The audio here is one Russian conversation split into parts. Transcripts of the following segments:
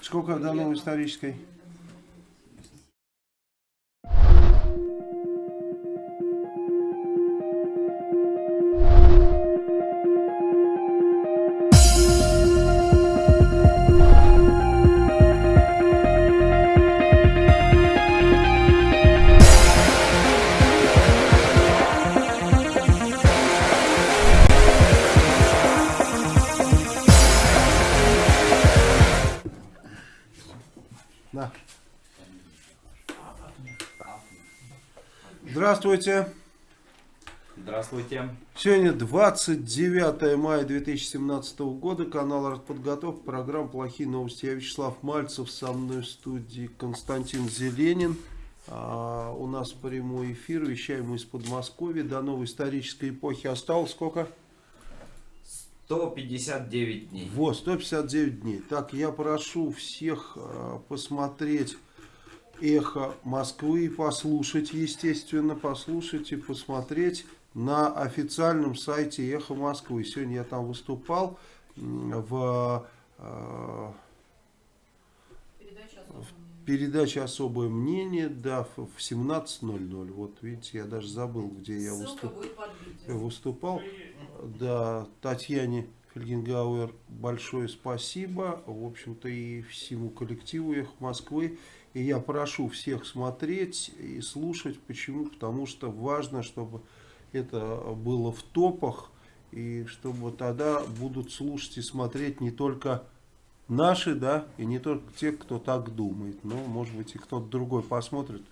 Сколько новой исторической? Здравствуйте. Здравствуйте. Сегодня 29 мая 2017 года. Канал «Артподготовка». Программа «Плохие новости». Я Вячеслав Мальцев. Со мной в студии Константин Зеленин. А, у нас прямой эфир. Вещаем мы из Подмосковья. До новой исторической эпохи осталось сколько? 159 дней. Вот, 159 дней. Так, я прошу всех э, посмотреть «Эхо Москвы», послушать, естественно, послушать и посмотреть на официальном сайте «Эхо Москвы». Сегодня я там выступал в э, передаче «Особое мнение», да, в в 17.00. Вот, видите, я даже забыл, где я Ссылка выступал. Да, Татьяне Фельгенгауэр большое спасибо. В общем-то и всему коллективу их Москвы. И я прошу всех смотреть и слушать. Почему? Потому что важно, чтобы это было в топах. И чтобы тогда будут слушать и смотреть не только наши, да, и не только те, кто так думает. Но, может быть, и кто-то другой посмотрит,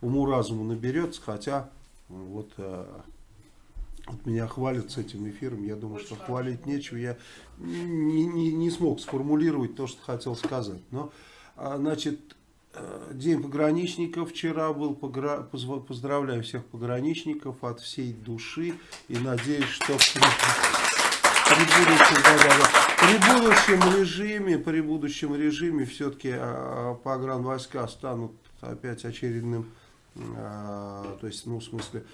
уму-разуму наберется. Хотя, вот... э, вот меня хвалят с этим эфиром, я думаю, что хвалить нечего, я не, не, не смог сформулировать то, что хотел сказать. Но, а, значит, День пограничников вчера был, поздравляю всех пограничников от всей души. И надеюсь, что при, будущем, да-да-да, при будущем режиме, при будущем режиме все-таки погранвойска станут опять очередным, а, то есть, ну, в смысле,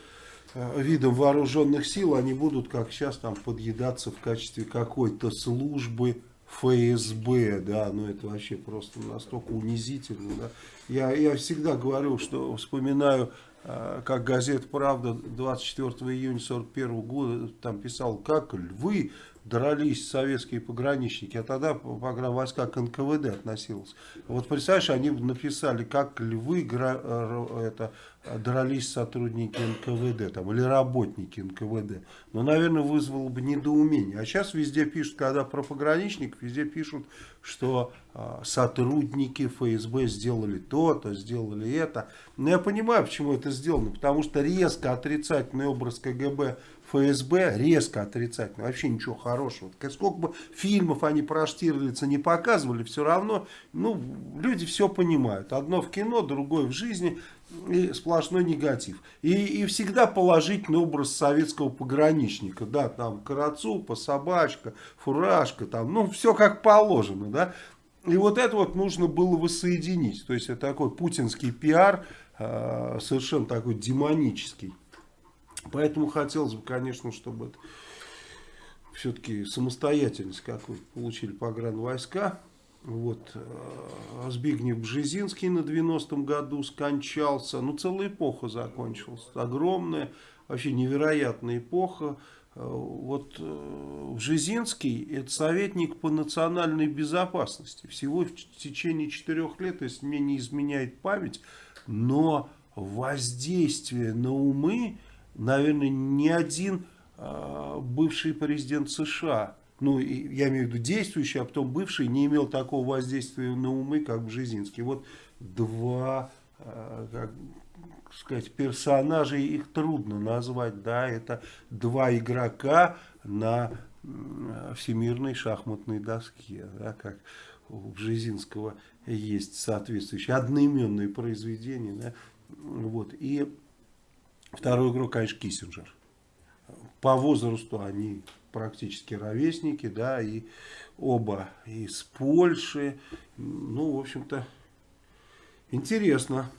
э, видом вооруженных сил, они будут, как сейчас, там подъедаться в качестве какой-то службы ФСБ, да, ну это вообще просто настолько унизительно, да. Я, я всегда говорю, что вспоминаю, э, как газета «Правда» 24 июня 41 года там писал, как львы дрались советские пограничники, а тогда погранвойска к НКВД относилась. Вот представляешь, они написали, как львы это, дрались сотрудники НКВД там, или работники НКВД. Но, наверное, вызвало бы недоумение. А сейчас везде пишут, когда про пограничников, везде пишут, что э, сотрудники ФСБ сделали то-то, сделали это. Но я понимаю, почему это сделано. Потому что резко отрицательный образ КГБ ФСБ резко отрицательный, вообще ничего хорошего. Сколько бы фильмов они про Штирлица не показывали, все равно, ну, люди все понимают. Одно в кино, другое в жизни, и сплошной негатив. И, и всегда положительный образ советского пограничника, да, там карацупа, собачка, фуражка, там, ну, все как положено, да. И вот это вот нужно было воссоединить. То есть, это такой путинский пиар, э, совершенно такой демонический. Поэтому хотелось бы, конечно, чтобы это все-таки самостоятельность какую-то получили погранвойска. Вот, э, Збигнев Бжезинский на 90-м году скончался. Ну, целая эпоха закончилась. Огромная, вообще невероятная эпоха. Э, Вот э, Бжезинский это советник по национальной безопасности. Всего в течение четырех лет, если мне не изменяет память, но воздействие на умы, наверное, ни один э, бывший президент США, ну, я имею в виду действующий, а потом бывший, не имел такого воздействия на умы, как Бжезинский. Вот два, э, как сказать, персонажей, их трудно назвать, да, это два игрока на всемирной шахматной доске, да, как у Бжезинского есть соответствующие одноименные произведения, да, вот, и второй игрок, конечно, Киссинджер. По возрасту они практически ровесники, да, и оба из Польши, ну, в общем-то, интересно.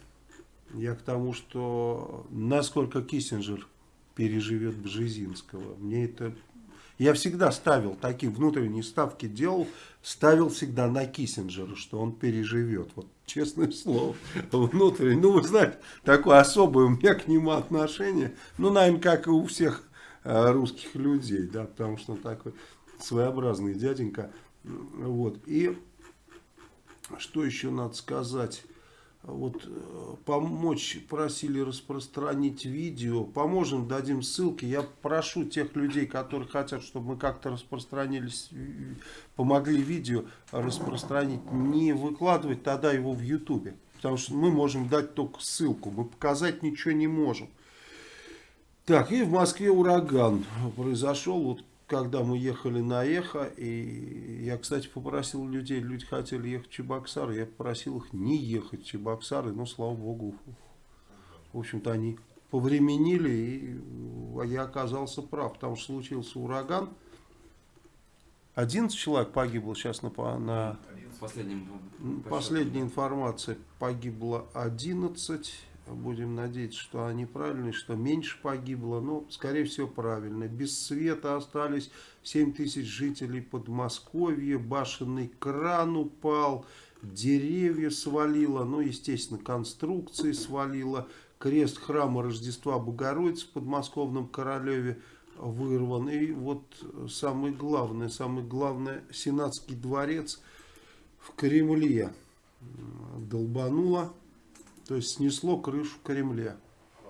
Я к тому, что насколько Киссинджер переживет Бжезинского. Мне это Я всегда ставил такие внутренние ставки, делал, ставил всегда на Киссинджера, что он переживет. Вот честное слово, внутренне. Ну, вы знаете, такое особое у меня к нему отношение. Ну, наверное, как и у всех э, русских людей, да, потому что он такой своеобразный дяденька. Вот. И что еще надо сказать? Вот э, помочь, просили распространить видео, поможем, дадим ссылки. Я прошу тех людей, которые хотят, чтобы мы как-то распространились, помогли видео распространить, не выкладывать тогда его в ютубе. Потому что мы можем дать только ссылку, мы показать ничего не можем. Так, и в Москве ураган произошел, вот когда мы ехали на Эхо, и я, кстати, попросил людей, люди хотели ехать в Чебоксары, я попросил их не ехать в Чебоксары, но, слава богу, в общем-то, они повременили, и я оказался прав, потому что случился ураган. 11 человек погибло сейчас на, на Последним, последняя информация, погибло 11 Будем надеяться, что они правильные, что меньше погибло. Но, скорее всего, правильно. Без света остались 7 тысяч жителей Подмосковья. Башенный кран упал. Деревья свалило. Ну, естественно, конструкции свалило. Крест храма Рождества Богородицы в подмосковном Королеве вырван. И вот самое главное, самое главное, Сенатский дворец в Кремле долбануло то есть снесло крышу в Кремле.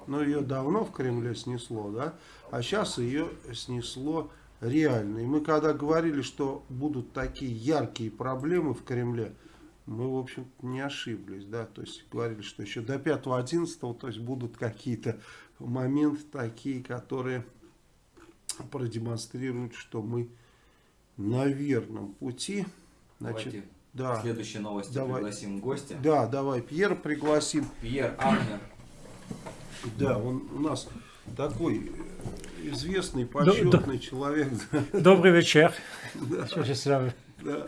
Но ее давно в Кремле снесло, да? А сейчас ее снесло реально. И мы когда говорили, что будут такие яркие проблемы в Кремле, мы, в общем не ошиблись, да, то есть говорили, что еще до 5-11, то есть будут какие-то моменты такие, которые продемонстрируют, что мы на верном пути. Значит, да. Следующие новости давай. пригласим гостя. Да, давай, Пьер пригласим. Пьер Агнер. Да, он у нас такой э, известный, почетный человек. Добрый вечер. Да. да.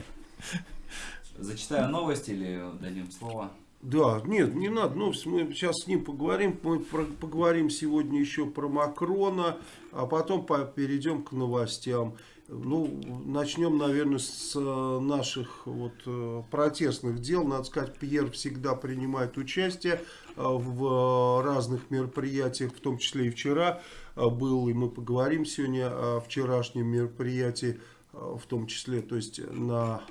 Зачитаю новости или дадим слово? Да, нет, не надо. Ну, мы сейчас с ним поговорим. Мы про, поговорим сегодня еще про Макрона, а потом по, перейдем к новостям. Ну, начнем, наверное, с э, наших вот э, протестных дел. Надо сказать, Пьер всегда принимает участие э, в разных мероприятиях, в том числе и вчера был, и мы поговорим сегодня о вчерашнем мероприятии, в том числе, то есть на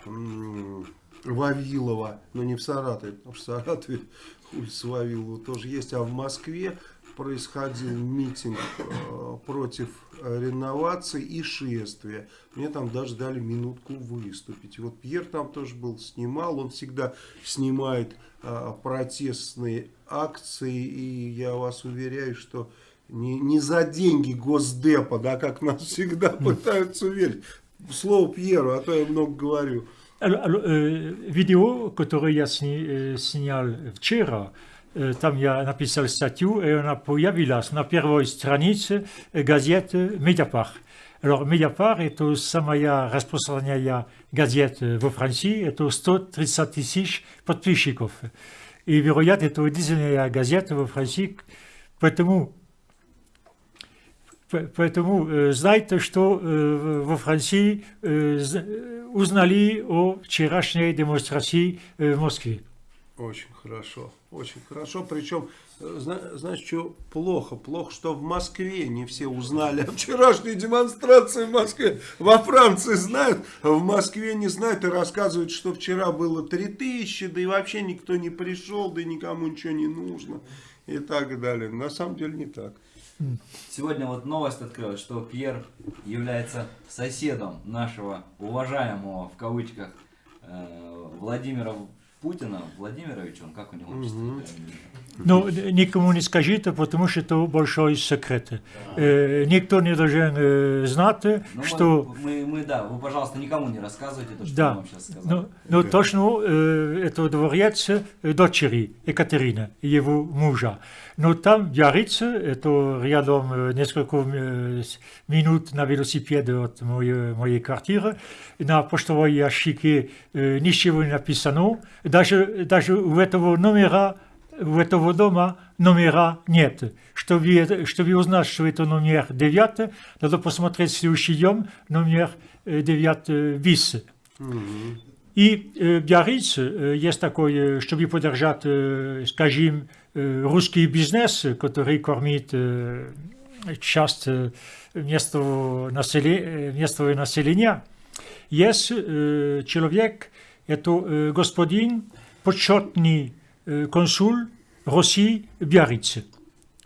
Вавилова, но не в Саратове, потому что в Саратове улица Вавилова тоже есть, а в Москве происходил митинг э, против реновации и шествия. Мне там даже дали минутку выступить. вот Пьер там тоже был, снимал. Он всегда снимает э, протестные акции. И я вас уверяю, что не, не за деньги Госдепа, да, как нас всегда пытаются уверить. Слово Пьеру, а то я много говорю. Alors, alors, euh, vidéo, которую я снял вчера, ja napisał statiu i ona pojawiła się na pierwszej stronicy gazety Mediapart. Alors Mediapart est to samая распространяя газет во Франции, это 130 тысяч подписчиков. И, вероятно, это единственная газета во Франции, поэтому Поэтому э, знайте, что э, во Франции э, узнали о вчерашней демонстрации э, в Москве. Очень хорошо, очень хорошо. Причем, э, знаешь, что плохо? Плохо, что в Москве не все узнали о вчерашней демонстрации в Москве. Во Франции знают, а в Москве не знают и рассказывают, что вчера было 3000, да и вообще никто не пришел, да и никому ничего не нужно и так далее. На самом деле не так. Сегодня вот новость открылась, что Пьер является соседом нашего уважаемого, в кавычках, э, Владимира Путина Владимировича, он как у него угу. Ну, никому не скажите, потому что это большой секрет. Да. Э, никто не должен э, знать, ну, что... Мы, мы, да, вы, пожалуйста, никому не рассказывайте то, что да. вам сейчас сказал. Ну, ну да. точно, э, это дворец дочери Екатерины, его мужа. Но там Ярица, это рядом э, несколько э, минут на велосипеде от моей, моей квартиры, на почтовой ящике ничего не написано, даже, даже у этого номера у этого дома номера нет. Чтобы, чтобы узнать, что это номер 9, надо посмотреть следующий день номер 9 bis. И э, Биарриц, э, есть такой, э, чтобы поддержать, э, скажем, э, русский бизнес, который кормит э, часть э, местного, населения, местного населения, есть э, человек, это э, господин, почетный э, консул России в Биаррице.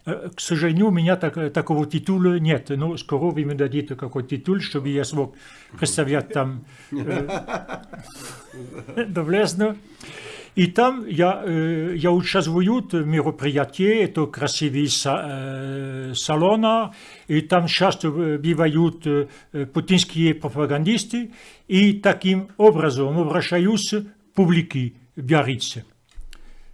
Э, К сожалению, у меня так- такого титула нет, но скоро вы мне дадите какой титул, чтобы я смог представлять там э, доблестно. И там я, э, я участвую в мероприятии, это красивые са- э, салоны, и там часто э, бывают э, путинские пропагандисты, и таким образом обращаюсь к публике Биаррица.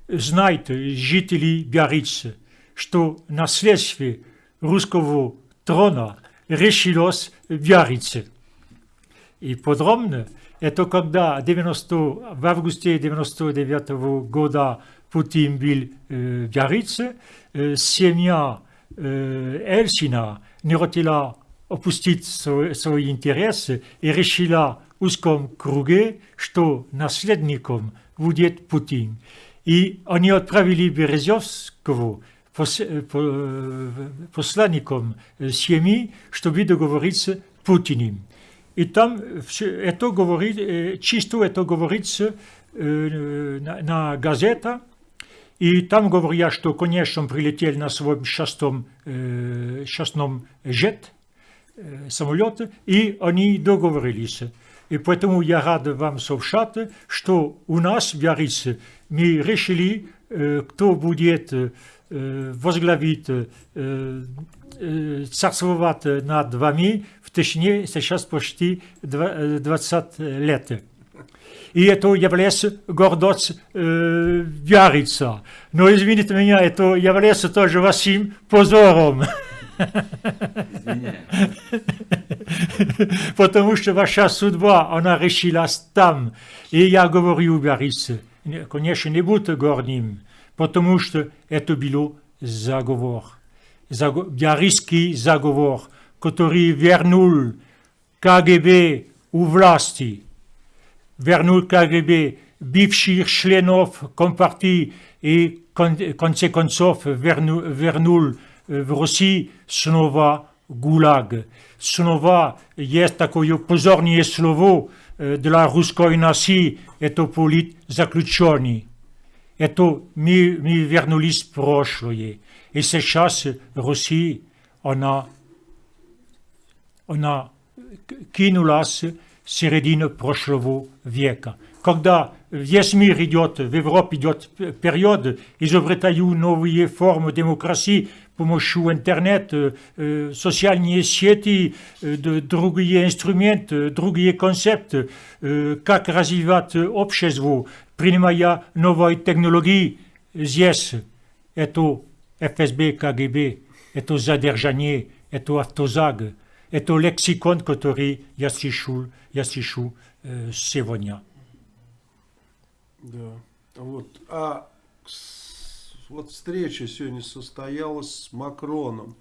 Знайте, жители Биаррица, что наследство русского трона решилось в Биаррице. И подробно, это когда 90, в августе 99 года Путин был э, в Биаррице, э, семья э, Эльсина не хотела опустить свои, свои интересы и решила в узком круге, что наследником будет Путин. И они отправили Березовского э, э, посланником э, семьи, чтобы договориться Путиным. И там это говорит, чисто это говорится на, на газета, и там говорят, что, конечно, он прилетел на своем частном, э, частном жет, самолете, и они договорились. И поэтому я рад вам сообщать, что у нас в Биаррице мы решили, э, кто будет э, возглавить, э, царствовать над вами в течение сейчас почти два- э, 20 лет. И это является гордость Биаррица. Но извините меня, это является тоже вашим позором. Извиняюсь. Потому что ваша судьба, она решилась там. И я говорю Биаррице, не- конечно, не будьте гордым, потому что это был заговор. Заго- Биаррицкий заговор, который вернул КГБ у власти. вернул КГБ бывших членов Компартии и кон- в конце концов верну- вернул э, в России снова ГУЛАГ. Снова есть такое позорное слово э, для русской нации, это политзаключенный. Это мы, мы вернулись в прошлое. И сейчас Россия, она, она кинулась в середину прошлого века. Когда весь мир идет, в Европе идет период, изобретают новые формы демократии с помощью интернета, э, социальные сети, э, д- другие инструменты, другие концепты, э, как развивать общество, принимая новые технологии. Здесь это ФСБ, КГБ, это задержание, это автозаг, это лексикон, который я слышу, я слышу э, сегодня. Да. Вот. Встреча сегодня состоялась с Макроном.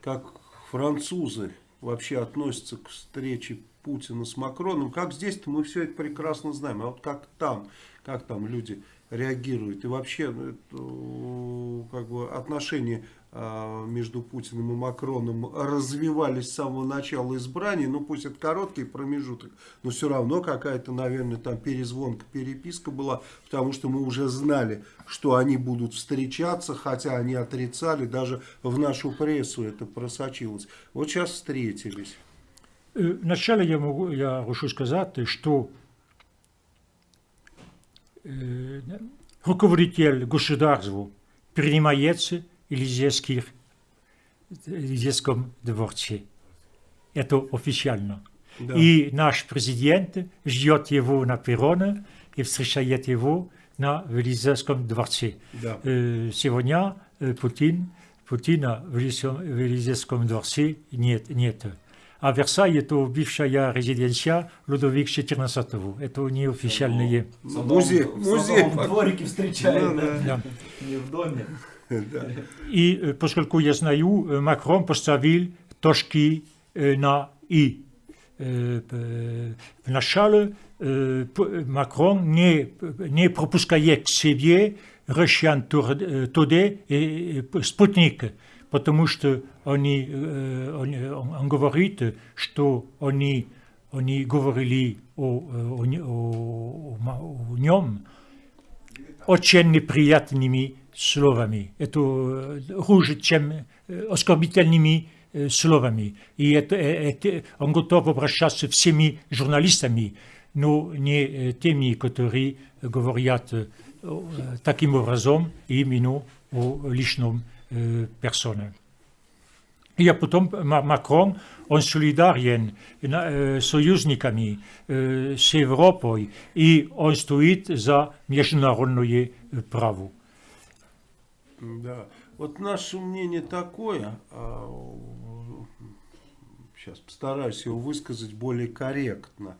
Как французы вообще относятся к встрече Путина с Макроном. Как здесь-то мы все это прекрасно знаем. А вот как там, как там люди реагируют. И вообще ну, это, как бы отношения а, между Путиным и Макроном развивались с самого начала избрания, ну пусть это короткий промежуток, но все равно какая-то, наверное, там перезвонка, переписка была, потому что мы уже знали, что они будут встречаться, хотя они отрицали, даже в нашу прессу это просочилось. Вот сейчас встретились. Э, Вначале я, могу, я хочу сказать, что э, руководитель государства принимается Елизейских- Елизейском дворце. Это официально. Да. И наш президент ждет его на перроне и встречает его на Елизейском дворце. Да. Э, Сегодня э, Путин, Путина в Елизейском дворце нет. нет. А Версаль это бывшая резиденция Людовик XIV. Это неофициальные. В самом- Музей- в музей. самом дворике встречают, Ну, да? Да. Не в доме. И э, поскольку я знаю, э, Макрон поставил точки э, на «и». Э, п- Вначале э, п- Макрон не, не пропускает к себе россиян тур- э, туда и и спутник, потому что они, э, он, он- он говорит, что они, они говорили о, о, не- о- о ма- о нем очень неприятными словами. Это э, хуже, чем э, оскорбительными э, словами. И это, э, это- он готов обращаться всеми журналистами, но не э, теми, которые говорят э, э, таким образом именно о личном э, персоне. И а потом Ма- Макрон, он солидарен на- э, с союзниками, э, с Европой, и он стоит за международное э, право. Да. Вот наше мнение такое, сейчас постараюсь его высказать более корректно,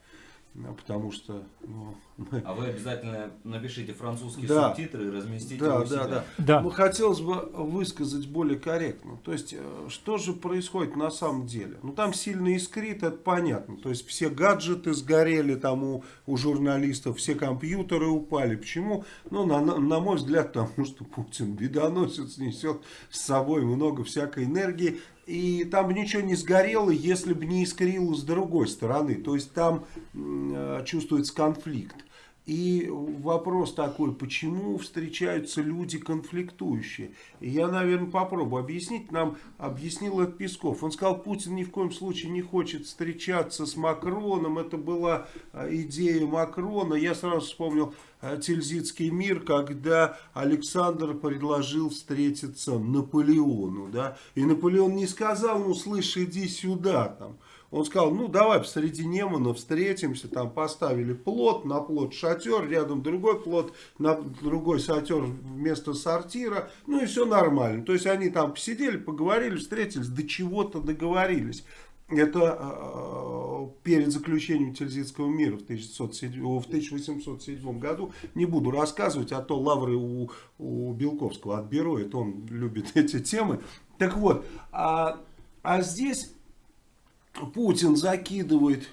а, потому что ну, А вы обязательно напишите французские Да. субтитры и разместите Да, у да, себя. да. Да. Ну, хотелось бы высказать более корректно. То есть, э, что же происходит на самом деле? Ну, там сильно искрит, это понятно. То есть, все гаджеты сгорели там у, у журналистов, все компьютеры упали. Почему? Ну, на, на, на мой взгляд, потому что Путин бедоносец несет с собой много всякой энергии. И там бы ничего не сгорело, если бы не искрило с другой стороны. То есть, там э, чувствуется конфликт. И вопрос такой, почему встречаются люди конфликтующие? Я, наверное, попробую объяснить. Нам объяснил это Песков. Он сказал, Путин ни в коем случае не хочет встречаться с Макроном. Это была а, идея Макрона. Я сразу вспомнил а, Тильзитский мир, когда Александр предложил встретиться Наполеону. Да? И Наполеон не сказал, ну, слышь, иди сюда. Там. Он сказал, ну давай посреди Немана встретимся, там поставили плот, на плот шатер, рядом другой плот, на другой шатер вместо сортира, ну и все нормально. То есть они там посидели, поговорили, встретились, до чего-то договорились. Это э, перед заключением Тильзитского мира в 1607 в 1807 году. Не буду рассказывать, а то лавры у, у Белковского отберу, это он любит эти темы. Так вот, а, а здесь Путин закидывает,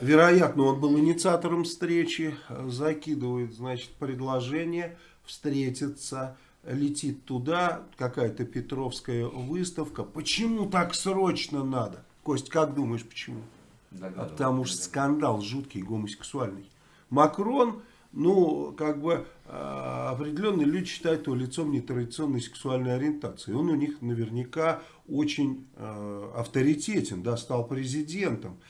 вероятно, он был инициатором встречи, закидывает, значит, предложение встретиться, летит туда, какая-то Петровская выставка. Почему так срочно надо? Кость, как думаешь, почему? Догадываюсь. Потому что скандал жуткий, гомосексуальный. Макрон, ну, как бы э, определенные люди считают его лицом нетрадиционной сексуальной ориентации. Он у них наверняка очень э, авторитетен, да, стал президентом.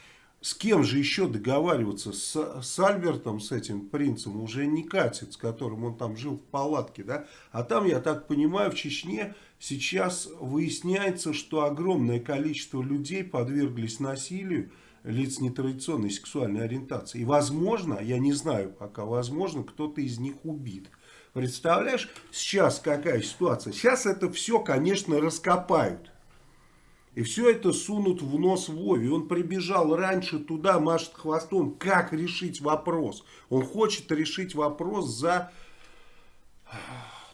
С кем же еще договариваться? С, с Альбертом, с этим принцем, уже не катит, с которым он там жил в палатке, да? А там, я так понимаю, в Чечне сейчас выясняется, что огромное количество людей подверглись насилию, лиц нетрадиционной сексуальной ориентации. И возможно, я не знаю пока, возможно, кто-то из них убит. Представляешь, сейчас какая ситуация? Сейчас это все, конечно, раскопают. И все это сунут в нос Вове. Он прибежал раньше туда, машет хвостом. Как решить вопрос? Он хочет решить вопрос за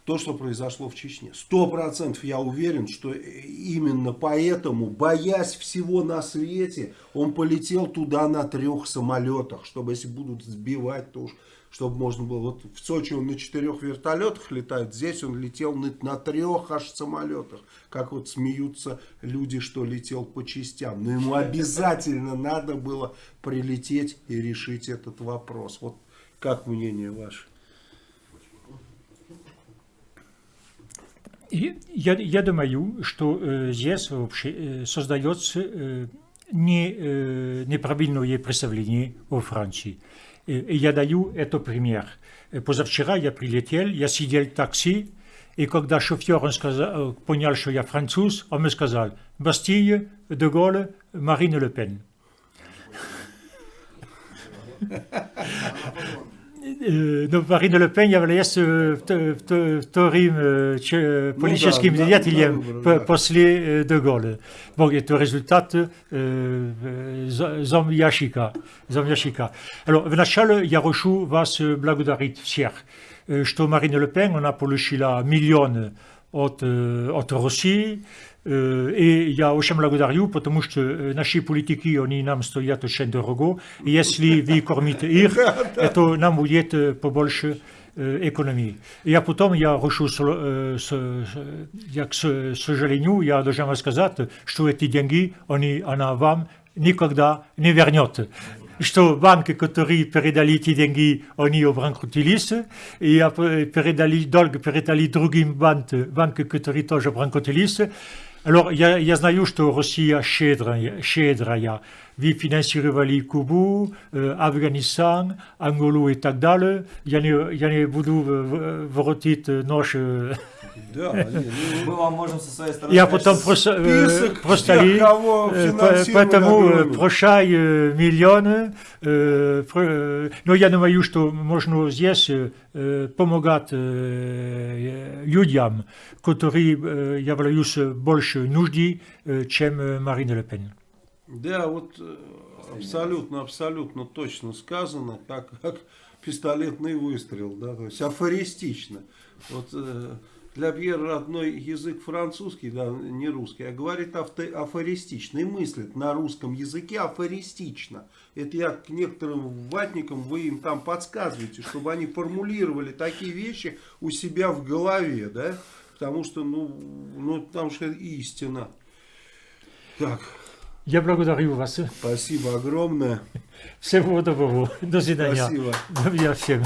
то, что произошло в Чечне. Сто процентов я уверен, что именно поэтому, боясь всего на свете, он полетел туда на трех самолетах, чтобы если будут сбивать, то уж чтобы можно было. Вот в Сочи он на четырех вертолетах летает, здесь он летел на, на трех аж самолетах. Как вот смеются люди, что летел по частям. Но ему обязательно надо было прилететь и решить этот вопрос. Вот как мнение ваше? Я, я думаю, что э, здесь вообще э, создается э, не, э, неправильное представление о Франции. И, и я даю это пример. Э, Позавчера я прилетел, я сидел в такси, и когда шофер он сказал, э, понял, что я француз, он мне сказал «Бастille, де Gaulle, Marine Le Pen». Э, Но Марина Ле Пен является э, вто- вто- вторым э, че- политическим да, деятелем да, да, по- да. после э, де Голля. Bon, это результат э, э, за- зомбиящика. зомбиящика. Alors, вначале я хочу вас э, благодарить всех, э, что Марина Ле Пен, она получила миллион от, от России. И я очень благодарю, потому что наши политики, они нам стоят очень дорого. И если вы кормите их, это нам будет побольше экономии. И а потом я решу, я, к сожалению, я должен вам сказать, что эти деньги, они, она вам никогда не вернет что банки, которые передали эти деньги, они обанкротились, и передали долг, передали другим банкам, банки, которые тоже обанкротились. Alors, я, я знаю, что Россия щедрая, щедрая. Вы финансировали Кубу, э, Афганистан, Анголу и так далее. Я не, я не буду воротить нож да, мы вам можем со своей стороны... Я потом просто, просто ли, поэтому прощай миллионы, но я думаю, что можно здесь помогать людям, которые являются больше нужды, чем Марина Ле Пен. Да, вот абсолютно, абсолютно точно сказано, как, как пистолетный выстрел, да, то есть афористично. Вот для Пьера родной язык французский, да, не русский, а говорит авто, афористично и мыслит на русском языке афористично. Это я к некоторым ватникам, вы им там подсказываете, чтобы они формулировали такие вещи у себя в голове, да, потому что, ну, ну что истина. Так. Я благодарю вас. Спасибо огромное. Всего доброго. До свидания. Спасибо. Добрый всем.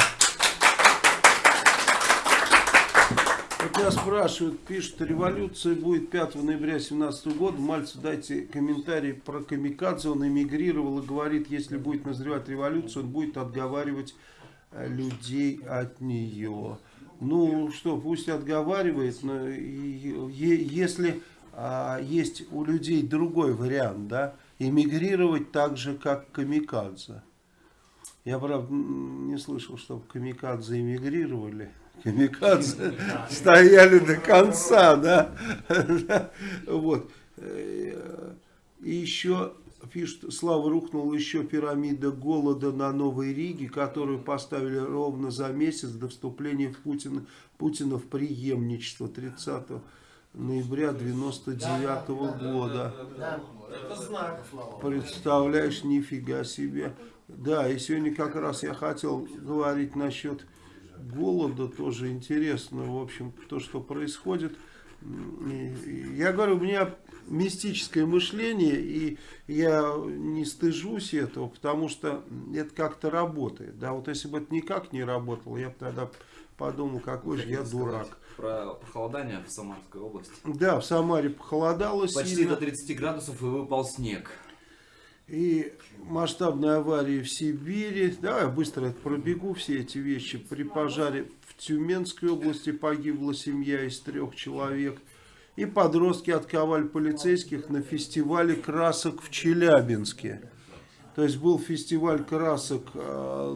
меня спрашивают, пишут, революция будет 5 ноября 2017 года. Мальцу дайте комментарий про Камикадзе. Он эмигрировал и говорит, если будет назревать революция, он будет отговаривать э, людей от нее. Ну что, пусть отговаривает, но если а, есть у людей другой вариант, да, эмигрировать так же, как Камикадзе. Я, правда, не слышал, чтобы Камикадзе эмигрировали. Камикадзе стояли до конца, да, вот. И еще пишет, Слава рухнула еще пирамида голода на Новой Риге, которую поставили ровно за месяц до вступления в Путина, Путина в преемничество 30 ноября 99 -го года. Представляешь, нифига себе. Да, и сегодня как раз я хотел говорить насчет голода тоже интересно, в общем, то, что происходит. Я говорю, у меня мистическое мышление, и я не стыжусь этого, потому что это как-то работает. Да, вот если бы это никак не работало, я бы тогда подумал, какой же я дурак. Про похолодание в Самарской области. Да, в Самаре похолодало Почти сильно. до 30 градусов и выпал снег и масштабные аварии в Сибири. Давай я быстро пробегу все эти вещи. При пожаре в Тюменской области погибла семья из трех человек. И подростки отковали полицейских на фестивале красок в Челябинске. То есть был фестиваль красок э,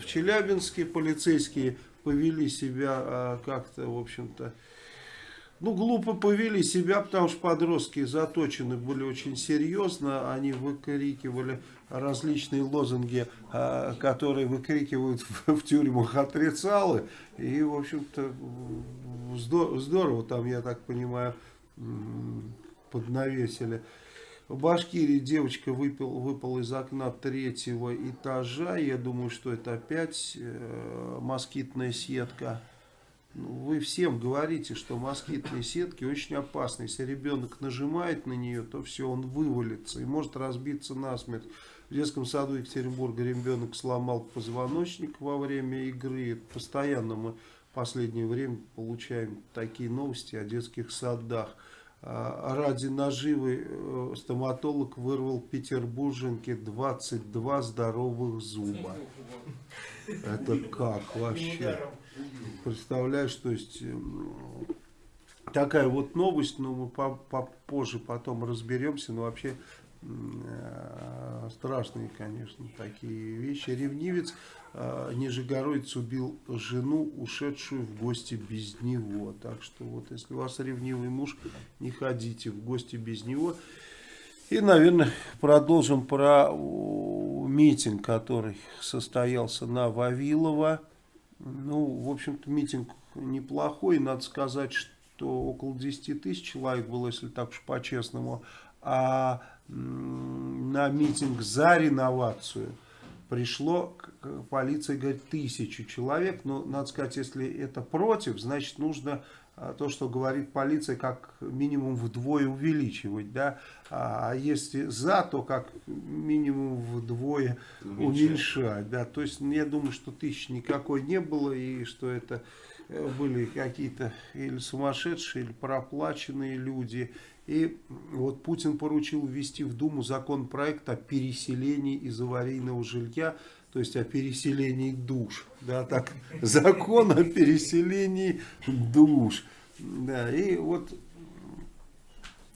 в Челябинске, полицейские повели себя э, как-то, в общем-то, ну, глупо повели себя, потому что подростки заточены были очень серьезно. Они выкрикивали различные лозунги, а, которые выкрикивают в тюрьмах отрицалы. И, в общем-то, здорово там, я так понимаю, поднавесили. В Башкирии девочка выпил, выпала из окна третьего этажа. Я думаю, что это опять э, москитная сетка. Ну, вы всем говорите, что москитные сетки очень опасны. Если ребенок нажимает на нее, то все, он вывалится и может разбиться насмерть. В детском саду Екатеринбурга ребенок сломал позвоночник во время игры. Постоянно мы в последнее время получаем такие новости о детских садах. А, ради наживы э, стоматолог вырвал петербурженке 22 здоровых зуба. Это как вообще? Представляешь, то есть эм, такая вот новость, но мы попозже потом разберемся, но вообще э, страшные, конечно, такие вещи. Ревнивец э, Нижегородец убил жену, ушедшую в гости без него. Так что вот, если у вас ревнивый муж, не ходите в гости без него. И, наверное, продолжим про митинг, который состоялся на Вавилова. Ну, в общем-то, митинг неплохой. Надо сказать, что около 10 тысяч человек было, если так уж по-честному. А на митинг за реновацию пришло, полиция говорит, тысячу человек. Но, надо сказать, если это против, значит, нужно а, то, что говорит полиция, как минимум вдвое увеличивать, да, а если за, то как минимум вдвое уменьшать, уменьшать да, то есть я думаю, что тысяч никакой не было и что это э, были какие-то или сумасшедшие, или проплаченные люди, и вот Путин поручил ввести в Думу законопроект о переселении из аварийного жилья, то есть о переселении душ. Да, так, закон о переселении душ. Да, и вот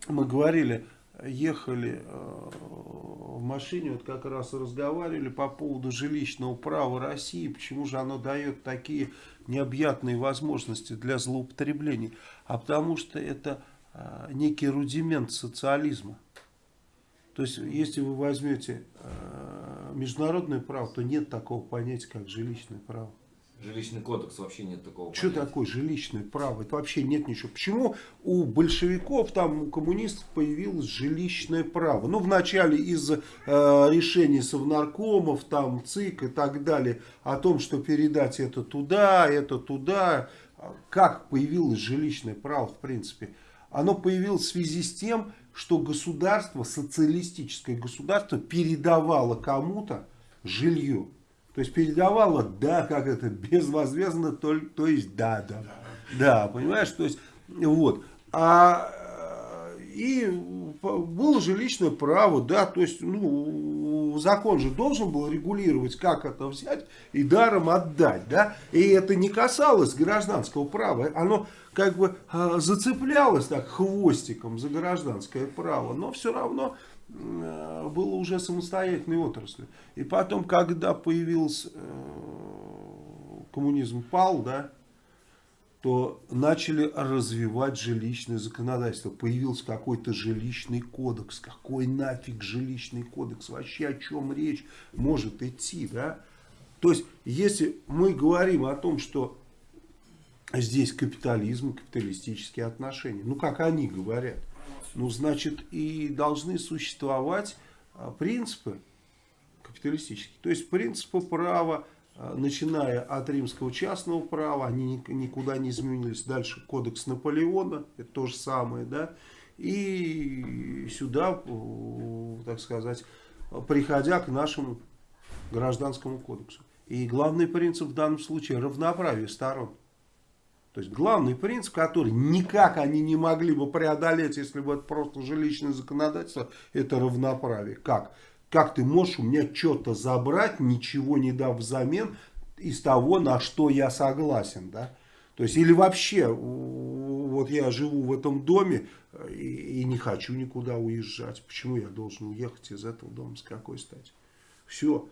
мы говорили, ехали э, в машине, вот как раз разговаривали по поводу жилищного права России, почему же оно дает такие необъятные возможности для злоупотреблений. А потому что это Э, некий рудимент социализма. То есть, если вы возьмете э, международное право, то нет такого понятия, как жилищное право. Жилищный кодекс вообще нет такого. Что понятия. такое жилищное право? Это вообще нет ничего. Почему у большевиков, там, у коммунистов появилось жилищное право? Ну, вначале из э, решений совнаркомов, там, ЦИК и так далее, о том, что передать это туда, это туда. Как появилось жилищное право, в принципе? оно появилось в связи с тем, что государство, социалистическое государство, передавало кому-то жилье. То есть передавало, да, как это, безвозмездно, то, то есть да, да, да, понимаешь, то есть, вот. А, и было жилищное право, да, то есть, ну, закон же должен был регулировать, как это взять и даром отдать, да, и это не касалось гражданского права, оно как бы а, зацеплялась так хвостиком за гражданское право, но все равно а, было уже самостоятельной отраслью. И потом, когда появился э, коммунизм пал, да, то начали развивать жилищное законодательство. Появился какой-то жилищный кодекс. Какой нафиг жилищный кодекс? Вообще о чем речь может идти, да? То есть, если мы говорим о том, что здесь капитализм, капиталистические отношения. Ну, как они говорят. Ну, значит, и должны существовать а, принципы капиталистические. То есть, принципы права, начиная от римского частного права, они никуда не изменились. Дальше кодекс Наполеона, это то же самое, да. И сюда, так сказать, приходя к нашему гражданскому кодексу. И главный принцип в данном случае равноправие сторон. То есть главный принцип, который никак они не могли бы преодолеть, если бы это просто жилищное законодательство, это равноправие. Как? Как ты можешь у меня что-то забрать, ничего не дав взамен из того, на что я согласен, да? То есть, или вообще, вот я живу в этом доме и, и не хочу никуда уезжать. Почему я должен уехать из этого дома, с какой стати? Все.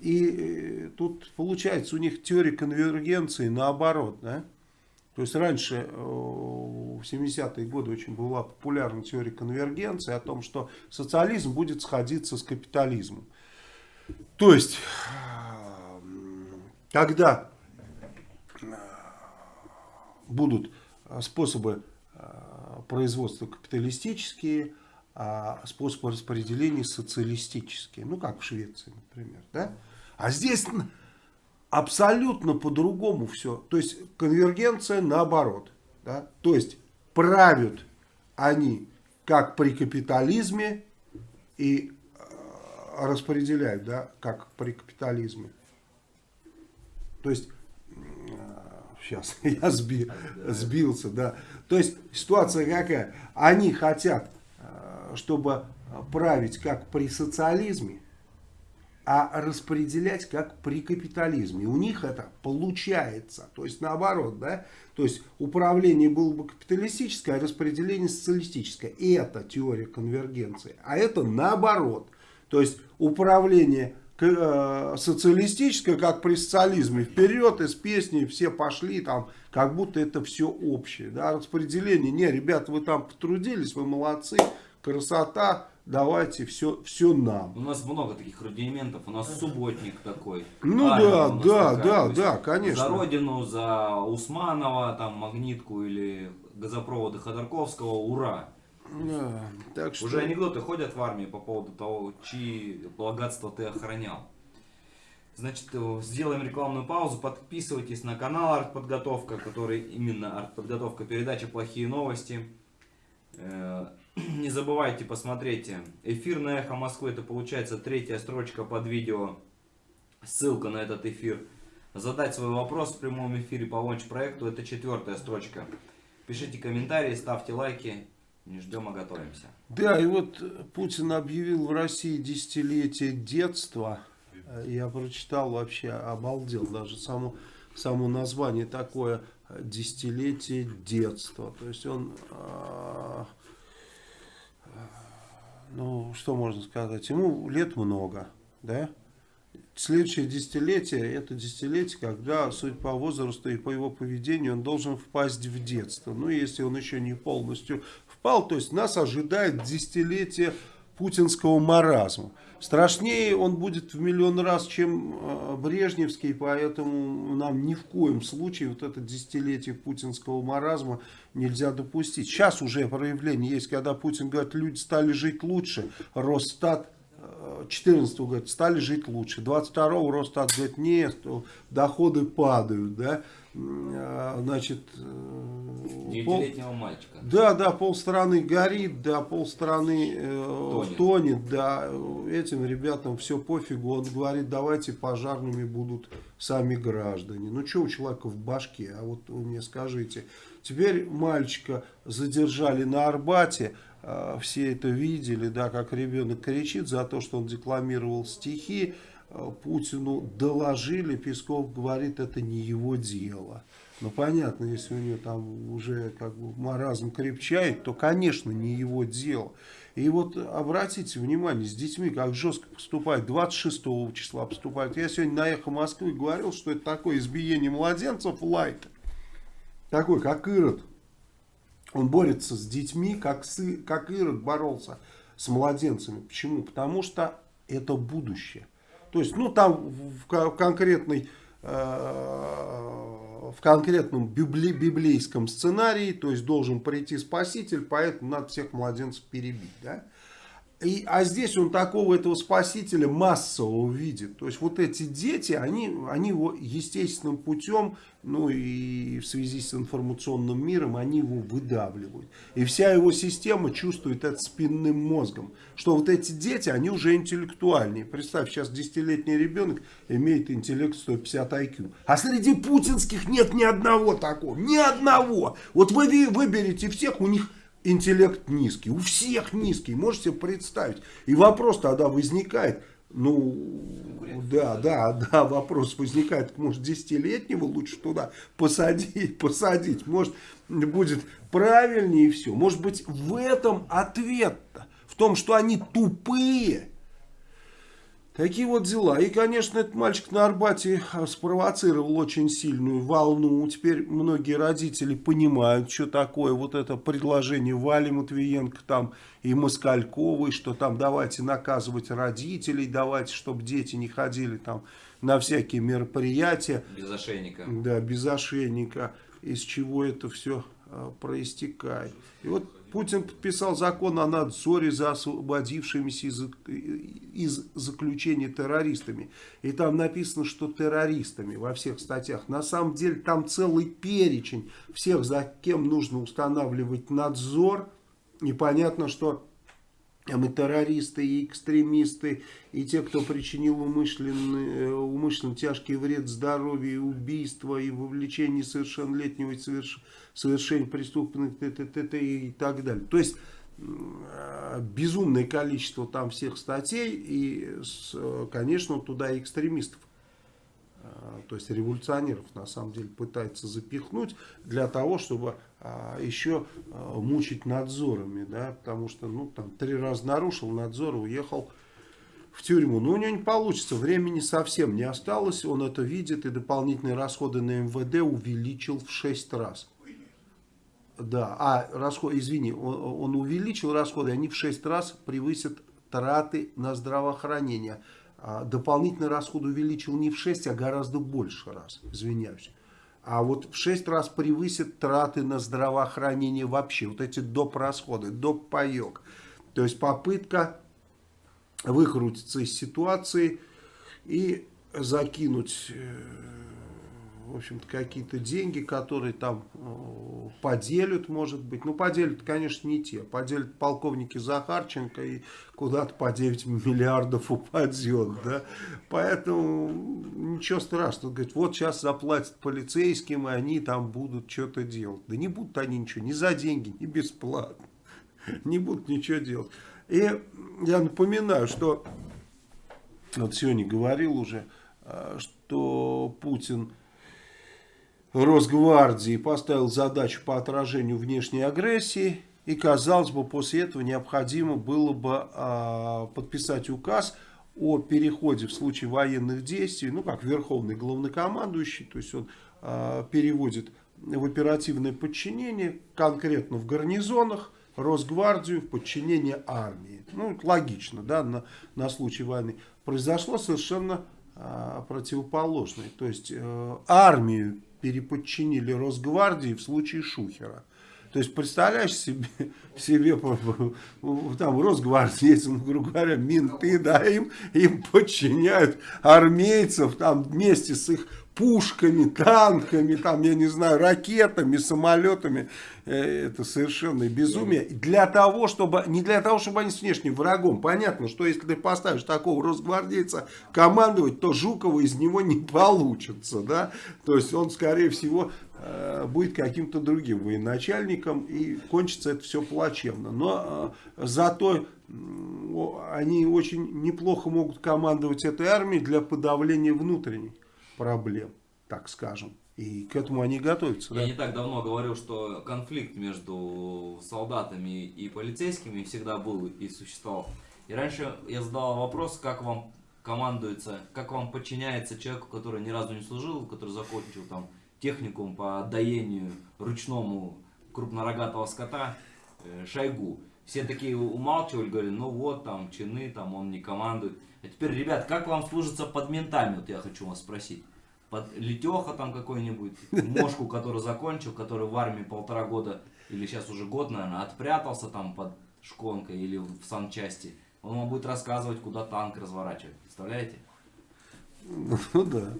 И э, тут получается у них теория конвергенции наоборот, да? То есть раньше, э, в 70-е годы, очень была популярна теория конвергенции о том, что социализм будет сходиться с капитализмом. То есть, когда э, будут способы э, производства капиталистические, а способы распределения социалистические. Ну, как в Швеции, например. Да? А здесь абсолютно по-другому все. То есть конвергенция наоборот. Да? То есть правят они как при капитализме и э, распределяют, да, как при капитализме. То есть, сейчас я сби, сбился, да. То есть ситуация какая? Они хотят, э, чтобы править как при социализме, а распределять как при капитализме. У них это получается. То есть наоборот, да? То есть управление было бы капиталистическое, а распределение социалистическое. И это теория конвергенции. А это наоборот. То есть управление э, социалистическое, как при социализме, вперед из песни все пошли, там, как будто это все общее. Да? Распределение, не, ребята, вы там потрудились, вы молодцы, красота, давайте все, все нам. У нас много таких рудиментов. У нас субботник такой. Ну да, да, такая. да, да, конечно. За Родину, за Усманова, там, Магнитку или газопроводы Ходорковского, ура! Да, так что... Уже анекдоты ходят в армии по поводу того, чьи богатства ты охранял. Значит, э, сделаем рекламную паузу. Подписывайтесь на канал Артподготовка, который именно Артподготовка передача «Плохие новости». Не забывайте посмотреть эфир на Эхо Москвы. Это получается третья строчка под видео. Ссылка на этот эфир. Задать свой вопрос в прямом эфире по лонч-проекту. Это четвертая строчка. Пишите комментарии, ставьте лайки. Не ждем, а готовимся. Да, и вот Путин объявил в России десятилетие детства. Я прочитал вообще, обалдел. Даже само, само название такое десятилетие детства. То есть он, а, ну, что можно сказать, ему лет много, да? Следующее десятилетие, это десятилетие, когда, судя по возрасту и по его поведению, он должен впасть в детство. Ну, если он еще не полностью впал, то есть нас ожидает десятилетие путинского маразма. Страшнее он будет в миллион раз, чем э, Брежневский, поэтому нам ни в коем случае вот это десятилетие путинского маразма нельзя допустить. Сейчас уже проявление есть, когда Путин говорит, люди стали жить лучше, Росстат 14 говорит, стали жить лучше. 22 Росстат говорит, нет, доходы падают, да. А, Значит, э, пол- Девятилетнего мальчика. да, да, полстраны горит, да, полстраны э, Тонет. тонет. да. Этим ребятам все пофигу. Он говорит, давайте пожарными будут сами граждане. Ну, что у человека в башке? А вот вы мне скажите. Теперь мальчика задержали на Арбате. э, Все это видели, да, как ребенок кричит за то, что он декламировал стихи. Э, Путину доложили, Песков говорит, это не его дело. Ну, понятно, если у него там уже как бы маразм крепчает, то, конечно, не его дело. И вот обратите внимание, с детьми как жестко поступают, 26 числа поступают. Я сегодня на Эхо Москвы говорил, что это такое избиение младенцев лайт. Такой, как Ирод. Он борется с детьми, как, сы, как Ирод боролся с младенцами. Почему? Потому что это будущее. То есть, ну, там в, ко- в конкретной, э, в конкретном библи- библейском сценарии, то есть, должен прийти спаситель, поэтому надо всех младенцев перебить, да? И, а здесь он такого этого спасителя массового видит. То есть вот эти дети, они, они его естественным путем, ну и в связи с информационным миром, они его выдавливают. И вся его система чувствует это спинным мозгом. Что вот эти дети, они уже интеллектуальнее. Представь, сейчас десятилетний ребенок имеет интеллект 150 IQ. А среди путинских нет ни одного такого. Ни одного. Вот вы выберете всех, у них интеллект низкий, у всех низкий, можете себе представить. И вопрос тогда возникает, ну, да, да, да, вопрос возникает, может, десятилетнего лучше туда посадить, посадить, может, будет правильнее и все. Может быть, в этом ответ-то, в том, что они тупые. Такие вот дела. И, конечно, этот мальчик на Арбате а, спровоцировал очень сильную волну. Теперь многие родители понимают, что такое вот это предложение Вали Матвиенко там и Москальковой, что там давайте наказывать родителей, давайте, чтобы дети не ходили там на всякие мероприятия. Без ошейника. Да, без ошейника, из чего это все проистекает. И вот Путин подписал закон о надзоре за освободившимися из, из заключения террористами. И там написано, что террористами во всех статьях. На самом деле там целый перечень всех, за кем нужно устанавливать надзор. И понятно, что там и террористы, и экстремисты, и те, кто причинил умышленный, умышленно тяжкий вред здоровью, и убийство, и вовлечение совершеннолетнего в соверш, совершение преступных т, и так далее. То есть э, безумное количество там всех статей, и, конечно, туда экстремистов то есть революционеров на самом деле пытается запихнуть для того, чтобы а, еще а, мучить надзорами, да, потому что, ну, там, три раза нарушил надзор, уехал в тюрьму. Но у него не получится, времени совсем не осталось, он это видит, и дополнительные расходы на МВД увеличил в 6 раз. Да, а расход, извини, он, он увеличил расходы, они в 6 раз превысят траты на здравоохранение. А дополнительный расход увеличил не в 6, а гораздо больше раз, извиняюсь. А вот в 6 раз превысит траты на здравоохранение вообще. Вот эти доп. расходы, доп. паек. То есть попытка выкрутиться из ситуации и закинуть э, в общем-то, какие-то деньги, которые там э, поделят, может быть. Ну, поделят, конечно, не те. Поделят полковники Захарченко и куда-то по 9 миллиардов упадет, да. Поэтому ничего страшного. Говорит, вот сейчас заплатят полицейским, и они там будут что-то делать. Да не будут они ничего, ни за деньги, ни бесплатно. Не будут ничего делать. И я напоминаю, что вот сегодня говорил уже, э, что Путин Росгвардии поставил задачу по отражению внешней агрессии. И, казалось бы, после этого необходимо было бы э, подписать указ о переходе в случае военных действий, ну, как верховный главнокомандующий, то есть он э, переводит в оперативное подчинение, конкретно в гарнизонах, Росгвардию в подчинение армии. Ну, логично, да, на, на случай войны. Произошло совершенно э, противоположное. То есть э, армию переподчинили Росгвардии в случае Шухера. То есть, представляешь себе, себе там Росгвардейцы, ну, грубо говоря, менты, да, им, им подчиняют армейцев там вместе с их пушками, танками, там, я не знаю, ракетами, самолетами. Э, это совершенно безумие. Для того, чтобы, не для того, чтобы они с внешним врагом. Понятно, что если ты поставишь такого росгвардейца командовать, то Жукова из него не получится. Да? То есть он, скорее всего, э, будет каким-то другим военачальником. И кончится это все плачевно. Но э, зато они очень неплохо могут командовать этой армией для подавления внутренней проблем, так скажем. И к этому они готовятся. Я да? не так давно говорил, что конфликт между солдатами и полицейскими всегда был и существовал. И раньше я задавал вопрос, как вам командуется, как вам подчиняется человеку, который ни разу не служил, который закончил там техникум по доению ручному крупнорогатого скота э, Шойгу. Все такие умалчивали, говорили, ну вот там чины, там он не командует. А теперь, ребят, как вам служится под ментами, вот я хочу вас спросить под Летеха там какой-нибудь, Мошку, который закончил, который в армии полтора года, или сейчас уже год, наверное, отпрятался там под шконкой или в санчасти. Он вам будет рассказывать, куда танк разворачивать. Представляете? Ну да.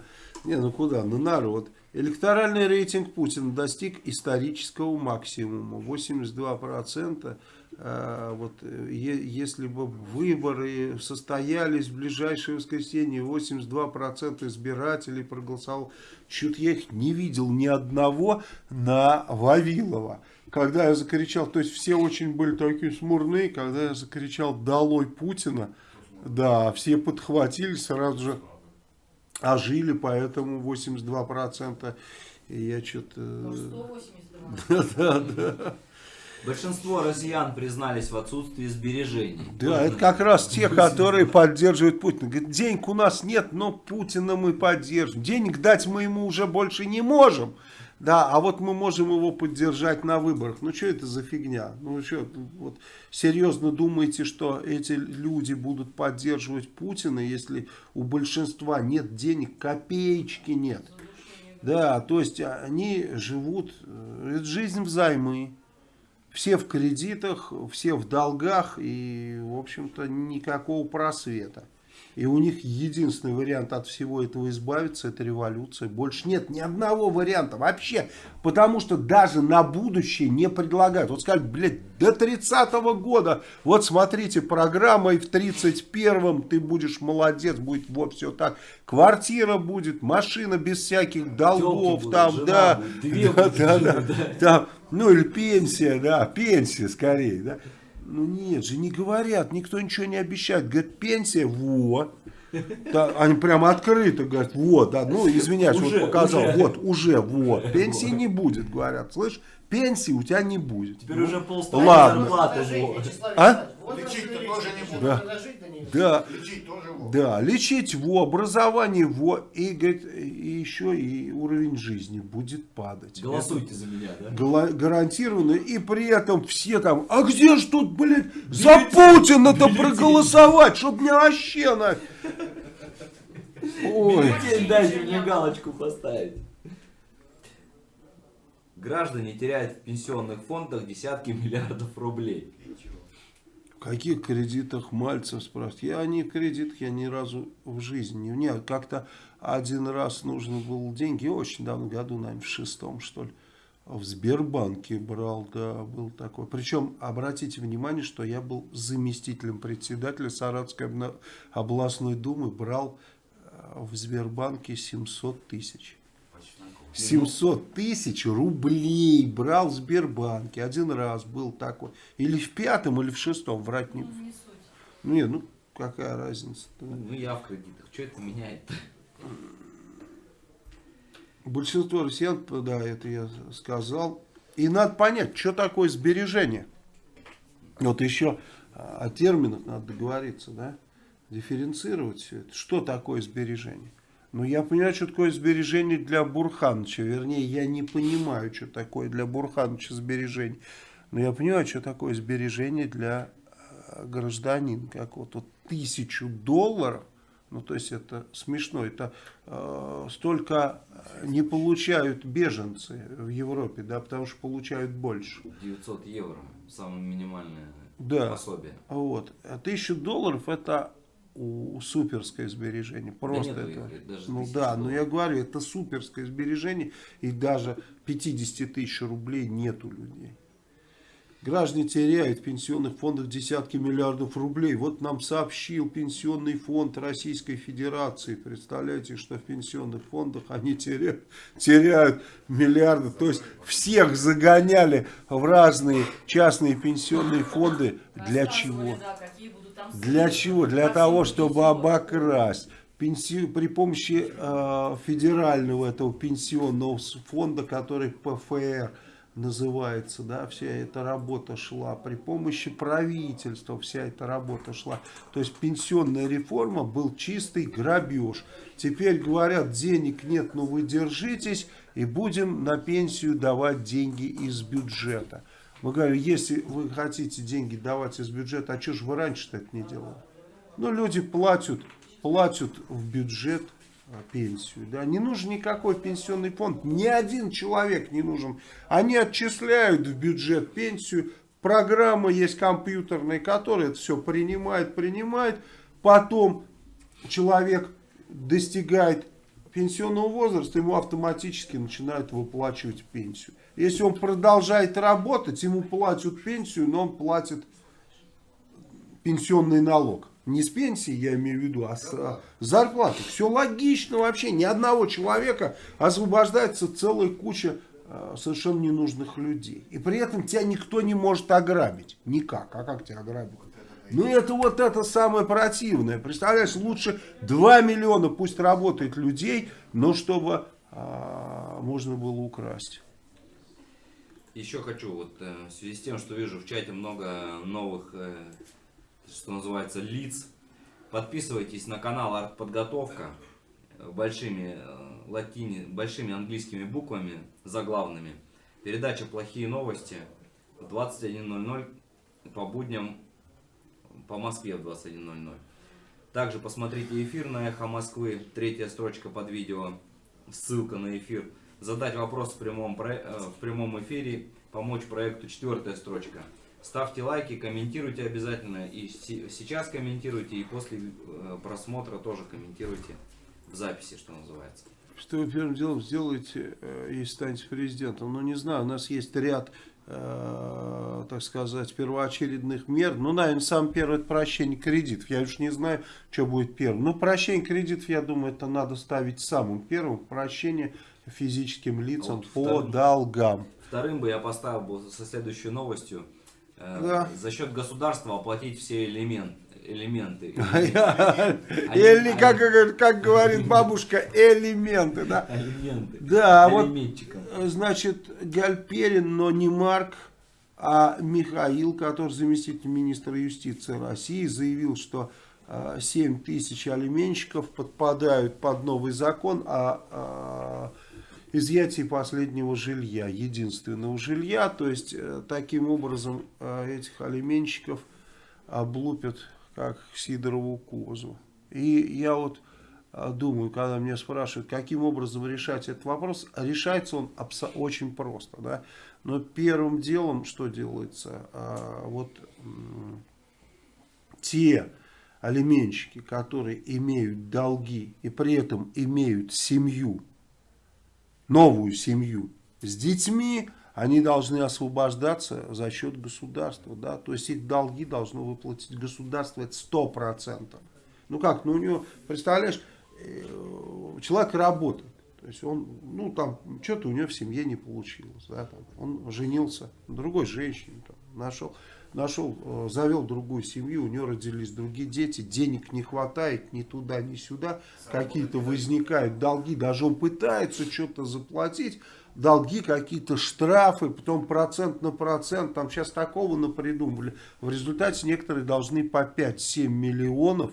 Не, ну куда? Ну народ. Электоральный рейтинг Путина достиг исторического максимума. 82%. А, вот, э, если бы выборы состоялись в ближайшее воскресенье, 82% избирателей проголосовал. Чуть я их не видел ни одного на Вавилова. Когда я закричал, то есть все очень были такие смурные, когда я закричал «Долой Путина!», да, все подхватили, сразу же ожили, поэтому 82%. И я что-то... 182. Да, да, да. Большинство россиян признались в отсутствии сбережений. Да, Можно... это как раз те, которые поддерживают Путина. Говорят, денег у нас нет, но Путина мы поддержим. Денег дать мы ему уже больше не можем. Да, а вот мы можем его поддержать на выборах. Ну, что это за фигня? Ну, что, вот, серьезно думаете, что эти люди будут поддерживать Путина, если у большинства нет денег, копеечки нет? Да, то есть они живут, э, это жизнь взаймы. Все в кредитах, все в долгах и, в общем-то, никакого просвета. И у них единственный вариант от всего этого избавиться, это революция. Больше нет ни одного варианта вообще. Потому что даже на будущее не предлагают. Вот сказали, блядь, до 30-го года, вот смотрите, программа и в 31-м ты будешь молодец, будет вот все так. Квартира будет, машина без всяких долгов, там, да, будет, да, да, да, да, там, ну или пенсия, да, пенсия скорее, да. Ну нет же, не говорят, никто ничего не обещает. Говорят, пенсия, вот. Да, они прямо открыто говорят, вот, да, ну извиняюсь, уже, вот показал, уже. вот, уже, вот. Пенсии не будет, говорят, слышь, пенсии у тебя не будет. Теперь ну, уже полставки Ладно. зарплаты. А? Лечить-то тоже не будут. Да. Да, Лечить тоже да, лечить во, образование во, и, говорит, и еще и уровень жизни будет падать. Голосуйте за меня, да? Гарантированно, и при этом все там, а где ж тут, блядь, за Путина-то проголосовать, чтоб мне вообще на... Ой, Бюллетень дайте мне галочку поставить. Граждане теряют в пенсионных фондах десятки миллиардов рублей. в каких кредитах Мальцев спрашивает? Я не в кредитах, я ни разу в жизни не... Мне как-то один раз нужно было деньги, очень давно, году, наверное, в шестом, что ли, в Сбербанке брал, да, был такой. Причем, обратите внимание, что я был заместителем председателя Саратовской обна- областной думы, брал э, в Сбербанке 700 тысяч. 700 тысяч рублей брал в Сбербанке. Один раз был такой. Или в пятом, или в шестом. Врать не... Не суть. Ну, не, ну, какая разница Ну я в кредитах. Что это меняет? Большинство россиян, да, это я сказал. И надо понять, что такое сбережение. Вот еще а, о терминах надо договориться, да? Дифференцировать все это. Что такое сбережение? Ну, я понимаю, что такое сбережение для Бурхановича. Вернее, я не понимаю, что такое для Бурхановича сбережение. Но я понимаю, что такое сбережение для э, гражданина. Как вот, вот тысячу долларов, ну, то есть это смешно, это э, столько э, не получают беженцы в Европе, да, потому что получают больше. 900 евро. Самое минимальное Да. пособие. Вот. А тысячу долларов это у- суперское сбережение. Просто нету это. их, даже ну да, но долларов. я говорю, это суперское сбережение. И даже 50 тысяч рублей нет у людей. Граждане теряют в пенсионных фондах десятки миллиардов рублей. Вот нам сообщил Пенсионный фонд Российской Федерации. Представляете, что в пенсионных фондах они теряют, теряют миллиарды. То есть всех загоняли в разные частные пенсионные фонды. Для чего? Для чего? Для того, чтобы обокрасть. Пенси- При помощи э, федерального этого пенсионного фонда, который ПФР называется, да, вся эта работа шла. При помощи правительства вся эта работа шла. То есть пенсионная реформа был чистый грабеж. Теперь говорят, денег нет, но вы держитесь и будем на пенсию давать деньги из бюджета. Мы говорим, если вы хотите деньги давать из бюджета, а что же вы раньше-то это не делали? Ну, люди платят, платят в бюджет а, пенсию. Да? Не нужен никакой пенсионный фонд. Ни один человек не нужен. Они отчисляют в бюджет пенсию. Программа есть компьютерная, которая это все принимает, принимает. Потом человек достигает пенсионного возраста, ему автоматически начинают выплачивать пенсию. Если он продолжает работать, ему платят пенсию, но он платит пенсионный налог. Не с пенсии, я имею в виду, а с а, зарплаты. Все логично вообще. Ни одного человека освобождается целая куча а, совершенно ненужных людей. И при этом тебя никто не может ограбить. Никак. А как тебя ограбить? Ну это вот это самое противное. Представляешь, лучше 2 миллиона пусть работает людей, но чтобы а, можно было украсть. Еще хочу, вот э, в связи с тем, что вижу в чате много новых, э, что называется, лиц, подписывайтесь на канал Артподготовка большими, э, латини, большими английскими буквами, заглавными. Передача «Плохие новости» в 21.00 по будням по Москве в 21.00. Также посмотрите эфир на Эхо Москвы, третья строчка под видео, ссылка на эфир. Задать вопрос в прямом, э, в прямом эфире, помочь проекту, четвертая строчка. Ставьте лайки, комментируйте обязательно. И се- сейчас комментируйте, и после э, просмотра тоже комментируйте в записи, что называется. Что вы первым делом сделаете, э, если станете президентом? Ну, не знаю, у нас есть ряд, э, так сказать, первоочередных мер. Ну, наверное, самое первое, это прощение кредитов. Я уж не знаю, что будет первым. Ну, прощение кредитов, я думаю, это надо ставить самым первым. Прощение физическим лицам вот по вторым. долгам. Вторым бы я поставил бы со следующей новостью. э, Да. За счет государства оплатить все элемент, элементы. Или, как, как говорит бабушка, элементы, да. Элементы. Да, вот Элементчиком. Значит, Гальперин, но не Марк, А Михаил, который заместитель министра юстиции России, заявил, что 7 тысяч алименщиков подпадают под новый закон о изъятии последнего жилья, единственного жилья. То есть, э, таким образом, э, этих алименщиков облупят, как Сидорову козу. И я вот э, думаю, когда меня спрашивают, каким образом решать этот вопрос, решается он очень просто. Да? Но первым делом, что делается, вот те алименщики, которые имеют долги и при этом имеют семью, новую семью с детьми, они должны освобождаться за счет государства. Да? То есть их долги должно выплатить государство, это сто процентов. Ну как, ну у него, представляешь, э, человек работает. То есть он, ну там, что-то у него в семье не получилось. Да, он женился на другой женщине, там, нашел нашел, э, завел другую семью, у него родились другие дети, денег не хватает ни туда, ни сюда, какие-то возникают долги, даже он пытается что-то заплатить, долги, какие-то штрафы, потом процент на процент, там сейчас такого напридумывали. В результате некоторые должны по 5-7 миллионов,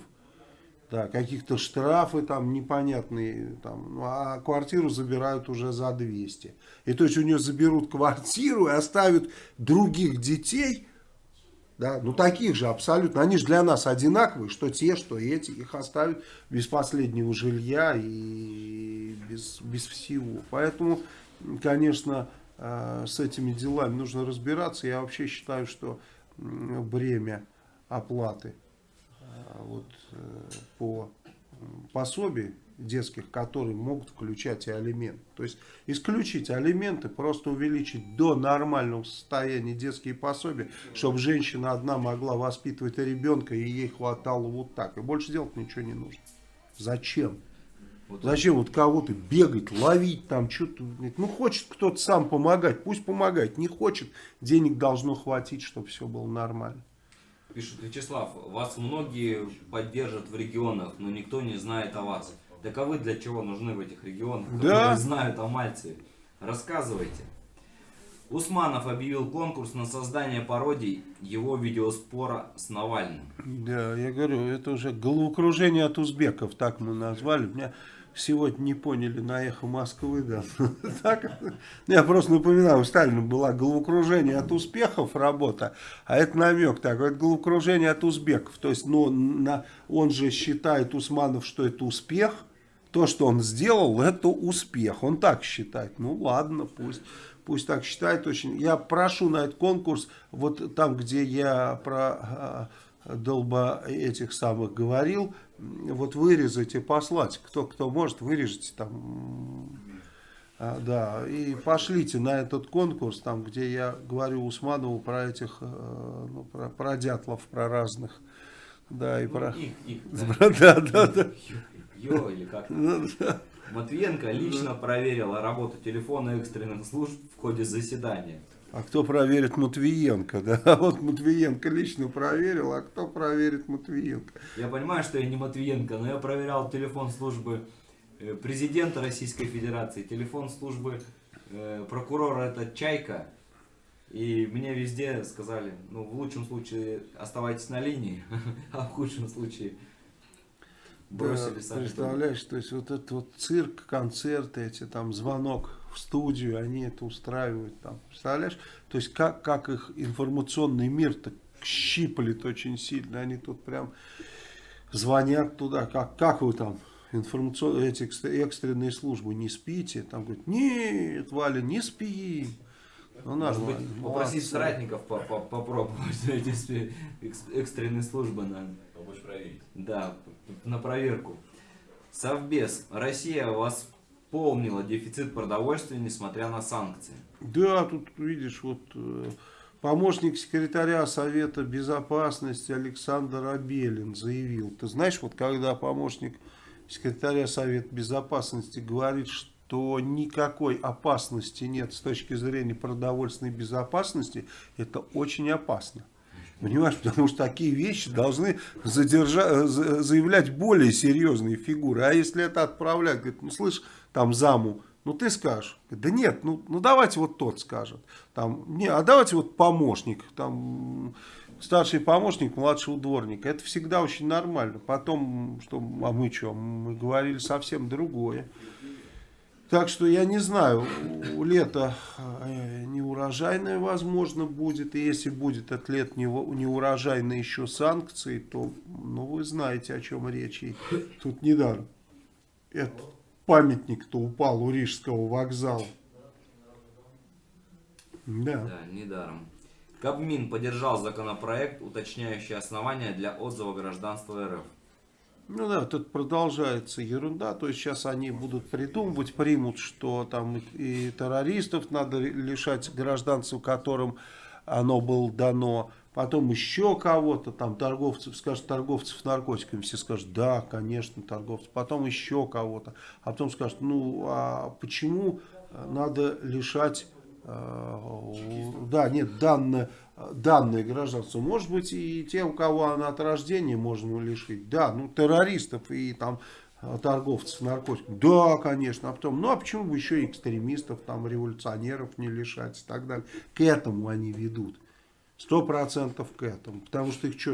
да, каких-то штрафы там непонятные, там, ну, а квартиру забирают уже за 200. И то есть у нее заберут квартиру и оставят других детей, да, ну таких же абсолютно, они же для нас одинаковые, что те, что эти, их оставят без последнего жилья и без, без всего. Поэтому, конечно, э, с этими делами нужно разбираться. Я вообще считаю, что бремя оплаты э, вот, э, по пособию детских, которые могут включать и алименты. То есть исключить алименты, просто увеличить до нормального состояния детские пособия, чтобы женщина одна могла воспитывать ребенка и ей хватало вот так. И больше делать ничего не нужно. Зачем? Зачем вот кого-то бегать, ловить там, что-то. Ну, хочет кто-то сам помогать, пусть помогает. Не хочет, денег должно хватить, чтобы все было нормально. Пишет Вячеслав, вас многие поддержат в регионах, но никто не знает о вас. Так а для чего нужны в этих регионах, да. которые знают о Мальте? Рассказывайте. Усманов объявил конкурс на создание пародий его видеоспора с Навальным. Да, я говорю, это уже головокружение от узбеков, так мы назвали. Меня сегодня не поняли на эхо Москвы, да. так, я просто напоминаю, у Сталина была головокружение от успехов работа, а это намек такой, это головокружение от узбеков. То есть, ну, на, он же считает Усманов, что это успех, то, что он сделал, это успех. Он так считает. Ну ладно, пусть, пусть так считает. Очень. Я прошу на этот конкурс, вот там, где я про э, долба этих самых говорил, вот вырезать и послать. Кто, кто может, вырежите там. А, да, и пошлите на этот конкурс, там, где я говорю Усманову про этих, э, ну, про, про дятлов, про разных. Да, и ну, про... Их, их, да. да, да, да. Йо, или как ну, Матвиенко лично проверил работу телефона экстренных служб в ходе заседания. А кто проверит Матвиенко? Да, вот Матвиенко лично проверил, а кто проверит Матвиенко? Я понимаю, что я не Матвиенко, но я проверял телефон службы э, президента Российской Федерации, телефон службы э, прокурора это Чайка. И мне везде сказали, ну в лучшем случае оставайтесь на линии, а в худшем случае бросили да, Представляешь, то есть вот этот вот цирк, концерты, эти там звонок в студию, они это устраивают там. Представляешь? То есть как, как их информационный мир-то щиплет очень сильно. Они тут прям звонят туда, как, как вы там информационные эти экстренные службы не спите, там говорят, нет, Валя, не спи. Ну, Может быть, попросить соратников по -по попробовать эти экстренные службы на... Помочь проверить. Да, на проверку. Совбез. Россия восполнила дефицит продовольствия, несмотря на санкции. Да, тут видишь, вот э, помощник секретаря Совета Безопасности Александр Абелин заявил. Ты знаешь, вот когда помощник секретаря Совета Безопасности говорит, что никакой опасности нет с точки зрения продовольственной безопасности, это очень опасно. Понимаешь, потому что такие вещи должны задержать, заявлять более серьезные фигуры. А если это отправлять, говорит, ну слышь, там заму Ну ты скажешь, да нет, ну, ну давайте вот тот скажет. Там, не, а давайте вот помощник, там старший помощник младшего дворника. Это всегда очень нормально. Потом, что, а мы что, мы говорили совсем другое. Так что я не знаю, лето э, неурожайное возможно будет. И если будет это лето неурожайное еще санкции, то ну, вы знаете, о чем речь. И тут недаром. Это памятник-то упал у Рижского вокзала. Да. Да, недаром. Кабмин поддержал законопроект, уточняющий основания для отзыва гражданства РФ. Ну да, тут продолжается ерунда, то есть сейчас они будут придумывать, примут, что там и террористов надо лишать гражданцев, которым оно было дано, потом еще кого-то, там торговцев, скажут, торговцев наркотиками, все скажут, да, конечно, торговцев, потом еще кого-то, а потом скажут, ну, а почему надо лишать, э, да, нет, данное данное гражданство. Может быть и те, у кого она от рождения можно лишить. Да, ну террористов и там торговцев наркотиками. Да, конечно. А потом, ну а почему бы еще экстремистов, там революционеров не лишать и так далее. К этому они ведут. Сто процентов к этому. Потому что их что,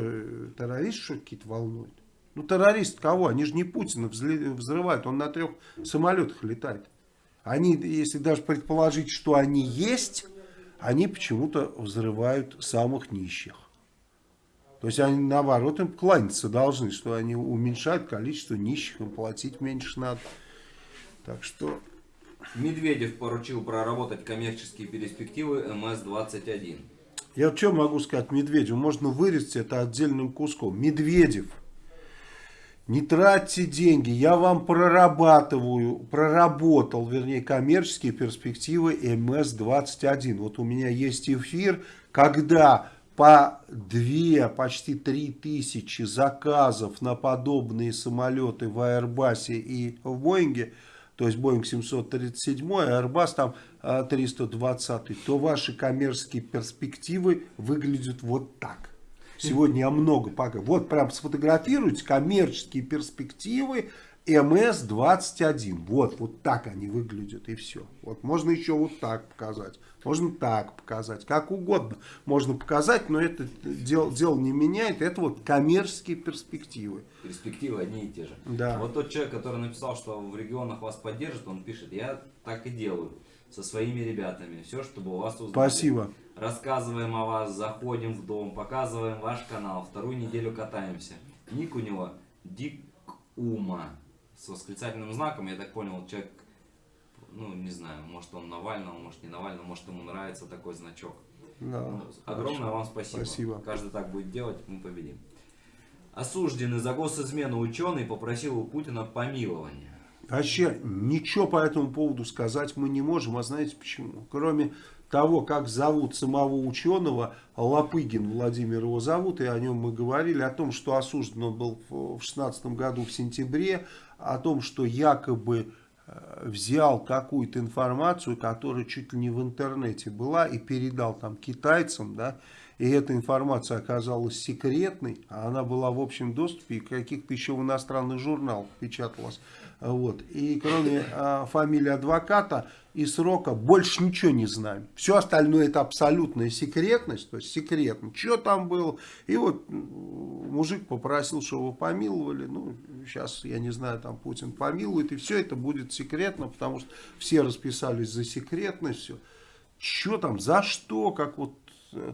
террористы что какие-то волнуют? Ну террорист кого? Они же не Путина взрывают. Он на трех самолетах летает. Они, если даже предположить, что они есть они почему-то взрывают самых нищих. То есть они наоборот им кланяться должны, что они уменьшают количество нищих, им платить меньше надо. Так что... Медведев поручил проработать коммерческие перспективы МС-21. Я что могу сказать Медведеву? Можно вырезать это отдельным куском. Медведев не тратьте деньги, я вам прорабатываю, проработал, вернее, коммерческие перспективы МС-21. Вот у меня есть эфир, когда по 2, почти 3 тысячи заказов на подобные самолеты в Airbus и в Боинге, то есть Boeing 737, а Airbus там 320, а, то ваши коммерческие перспективы выглядят вот так. Сегодня я много пока. Вот прям сфотографируйте коммерческие перспективы МС-21. Вот, вот так они выглядят и все. Вот можно еще вот так показать. Можно так показать. Как угодно можно показать, но это дело, дело не меняет. Это вот коммерческие перспективы. Перспективы одни и те же. Да. Вот тот человек, который написал, что в регионах вас поддержат, он пишет, я так и делаю со своими ребятами. Все, чтобы у вас узнали. Спасибо рассказываем о вас, заходим в дом, показываем ваш канал, вторую неделю катаемся. Ник у него Дик Ума с восклицательным знаком, я так понял, человек, ну не знаю, может он Навального, может не Навального, может ему нравится такой значок. Да, ну, огромное вам спасибо. спасибо. Каждый так будет делать, мы победим. Осужденный за госизмену ученый попросил у Путина помилования. Вообще ничего по этому поводу сказать мы не можем, а знаете почему? Кроме того, как зовут самого ученого, Лопыгин Владимир его зовут, и о нем мы говорили, о том, что осужден он был в 16 году в сентябре, о том, что якобы э, взял какую-то информацию, которая чуть ли не в интернете была, и передал там китайцам, да, и эта информация оказалась секретной, а она была в общем доступе, и каких-то еще в иностранных журналах печаталась. Вот. И кроме э, фамилии адвоката и срока больше ничего не знаем. Все остальное это абсолютная секретность, то есть секретно, что там было. И вот мужик попросил, чтобы его помиловали. Ну, сейчас, я не знаю, там Путин помилует, и все это будет секретно, потому что все расписались за секретность. Все. Что там, за что, как вот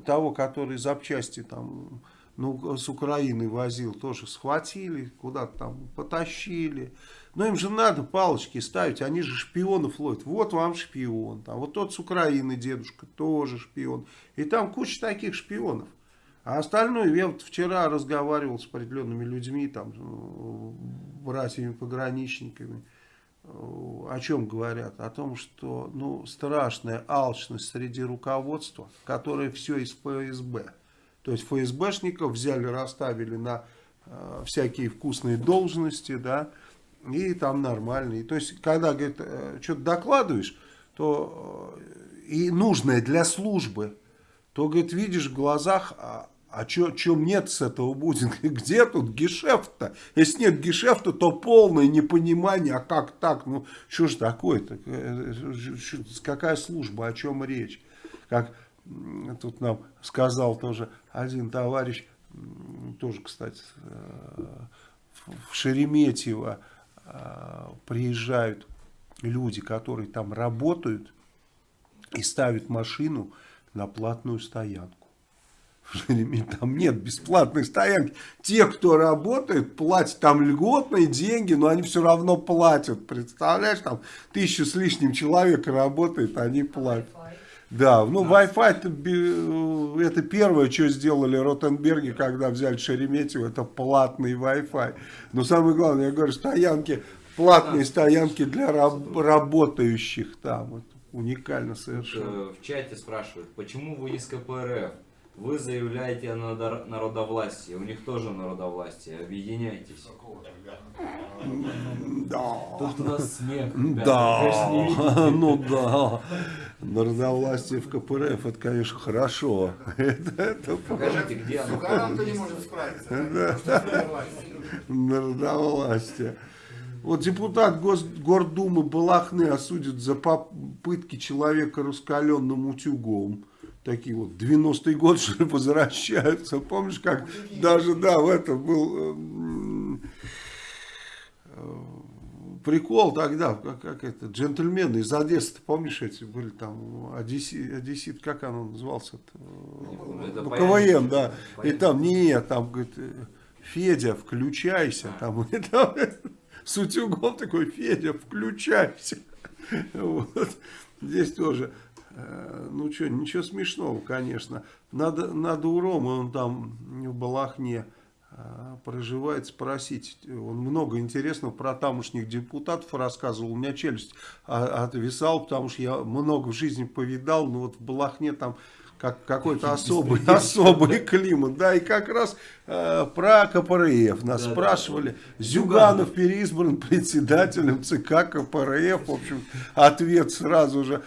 того, который запчасти там ну, с Украины возил, тоже схватили, куда-то там потащили. Но им же надо палочки ставить, они же шпионов ловят. Вот вам шпион. Там, вот тот с Украины дедушка тоже шпион. И там куча таких шпионов. А остальное, я вот вчера разговаривал с определенными людьми, там, братьями-пограничниками. О чем говорят? О том, что ну, страшная алчность среди руководства, которое все из ФСБ. То есть ФСБшников взяли, расставили на э, всякие вкусные должности, да, и там нормально. И, то есть, когда, говорит, э, что-то докладываешь, то э, и нужное для службы, то, говорит, видишь в глазах, а, а чем нет с этого будет? Где тут гешефт-то? Если нет гешефта, то полное непонимание, а как так? Ну, что ж такое-то? Э, какая служба, о чем речь? Как тут нам сказал тоже один товарищ, тоже, кстати, в Шереметьево приезжают люди, которые там работают и ставят машину на платную стоянку. Там нет бесплатной стоянки. Те, кто работает, платят там льготные деньги, но они все равно платят. Представляешь, там тысячу с лишним человек работает, они платят. Да, ну Wi-Fi это, это первое, что сделали Ротенберги, когда взяли Шереметьево, это платный Wi-Fi. Но самое главное, я говорю, стоянки, платные стоянки для раб работающих там. Вот, уникально совершенно. Э, в чате спрашивают, почему вы из КПРФ? Вы заявляете о народовластии, у них тоже народовластие, объединяйтесь. Да. Тут у нас смех. Да, ну да. Народовластие в КПРФ, это, конечно, хорошо. Покажите, где оно. Сукарам-то не может справиться. Народовластие. Вот депутат Гордумы Балахны осудят за попытки человека раскаленным утюгом такие вот 90-й год, что ли, возвращаются. Помнишь, как даже, да, в этом был э, прикол тогда, как, как это, джентльмены из Одессы, помнишь эти были там, Одесси, Одессит, как оно назывался? Это ну, КВН, да. И там, нет, там, говорит, Федя, включайся. Там, и там с утюгом такой, Федя, включайся. Вот. Здесь тоже Э, ну что, ничего смешного, конечно. Надо, надо у Ромы, он там в Балахне э, проживает, спросить. Он много интересного про тамошних депутатов рассказывал. У меня челюсть отвисала, потому что я много в жизни повидал. Но вот в Балахне там как какой-то особый, особый климат. Да, и как раз э, про КПРФ нас да, спрашивали. Да. Зюганов переизбран председателем ЦК КПРФ. В общем, ответ сразу же.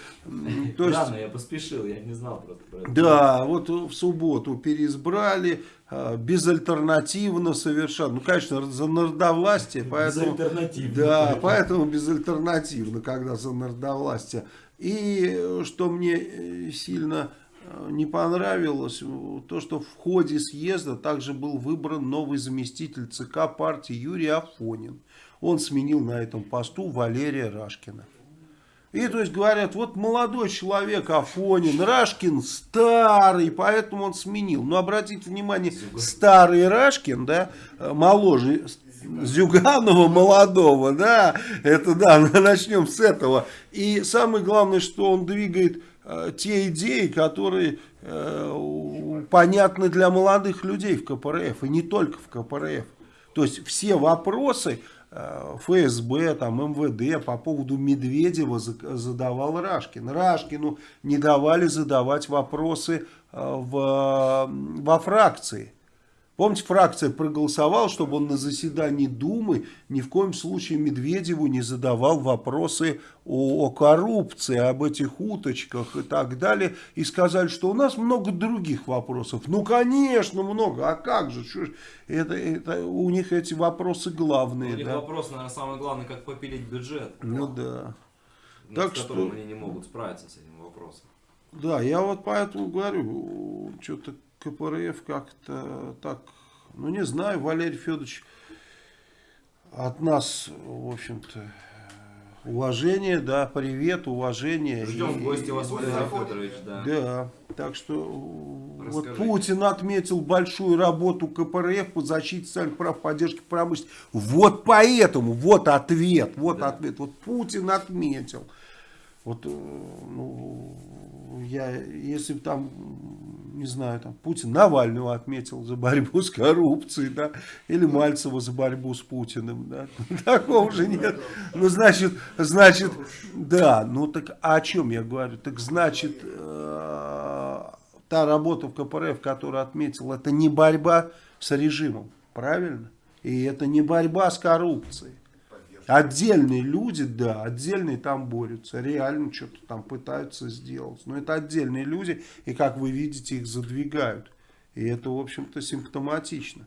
То есть, Рано я поспешил, я не знал просто про это. Да, вот в субботу переизбрали э, безальтернативно совершенно. Ну, конечно, за народовластие. Поэтому, безальтернативно. Да, поэтому безальтернативно, когда за народовластие. И что мне э, сильно не понравилось то, что в ходе съезда также был выбран новый заместитель ЦК партии Юрий Афонин. Он сменил на этом посту Валерия Рашкина. И то есть говорят, вот молодой человек Афонин, Рашкин старый, поэтому он сменил. Но обратите внимание, старый Рашкин, да, моложе Зюганова молодого, да, это да, начнем с этого. И самое главное, что он двигает Э, те идеи, которые э, понятны для молодых людей в КПРФ, и не только в КПРФ. То есть все вопросы э, ФСБ, там, МВД по поводу Медведева задавал Рашкин. Рашкину не давали задавать вопросы в, во фракции. Помните, фракция проголосовала, чтобы он на заседании Думы ни в коем случае Медведеву не задавал вопросы о, о коррупции, об этих уточках и так далее. И сказали, что у нас много других вопросов. Ну, конечно, много. А как же? Что это, это, у них эти вопросы главные. У них да? вопрос, наверное, самый главный, как попилить бюджет. Ну да. так с которым что... они не могут справиться с этим вопросом. Да, я вот поэтому говорю, что-то КПРФ как-то так, ну не знаю, Валерий Федорович от нас, в общем-то, уважение, да, привет, уважение. Ждем в гости вас, Валерий Федорович, да. Да, так что вот Путин отметил большую работу КПРФ по защите социальных прав, поддержке промышленности. Вот поэтому, вот ответ, вот да. ответ. Вот Путин отметил. Вот, э, ну, я, если бы там, не знаю, там Путин Навального отметил за борьбу с коррупцией, да, или Мальцева за борьбу с Путиным, да, такого же нет. Ну, значит, значит, да, ну так а о чем я говорю? Так значит, э, та работа в КПРФ, которую отметил, это не борьба с режимом, правильно? И это не борьба с коррупцией. Отдельные люди, да, отдельные там борются, реально что-то там пытаются сделать. Но это отдельные люди, и как вы видите, их задвигают. И это, в общем-то, симптоматично.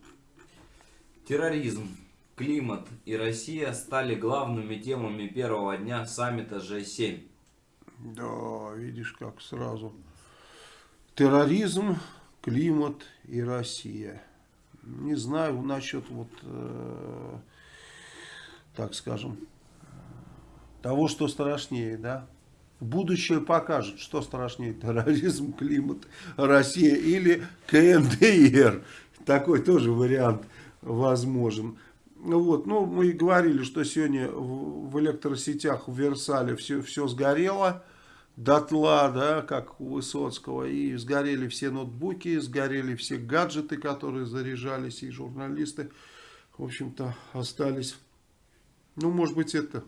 Терроризм, климат и Россия стали главными темами первого дня саммита G7. Да, видишь, как сразу. Терроризм, климат и Россия. Не знаю насчет вот, э, так скажем, того, что страшнее, да. Будущее покажет, что страшнее, терроризм, климат, Россия или КНДР. Такой тоже вариант возможен. Вот, ну, мы и говорили, что сегодня в электросетях в Версале все, все сгорело дотла, да, как у Высоцкого, и сгорели все ноутбуки, сгорели все гаджеты, которые заряжались, и журналисты, в общем-то, остались. Ну, может быть, это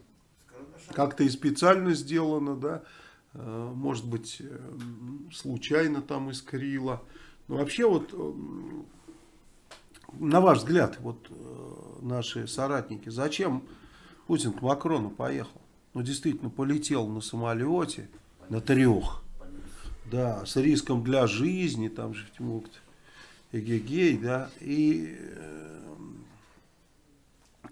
как-то и специально сделано, да, э, может быть, э, случайно там искрило. Но вообще вот, э, на ваш взгляд, вот наши соратники, зачем Путин к Макрону поехал? Ну, действительно, полетел на самолете, на трех, да, с риском для жизни, там же могут эгегей, да, и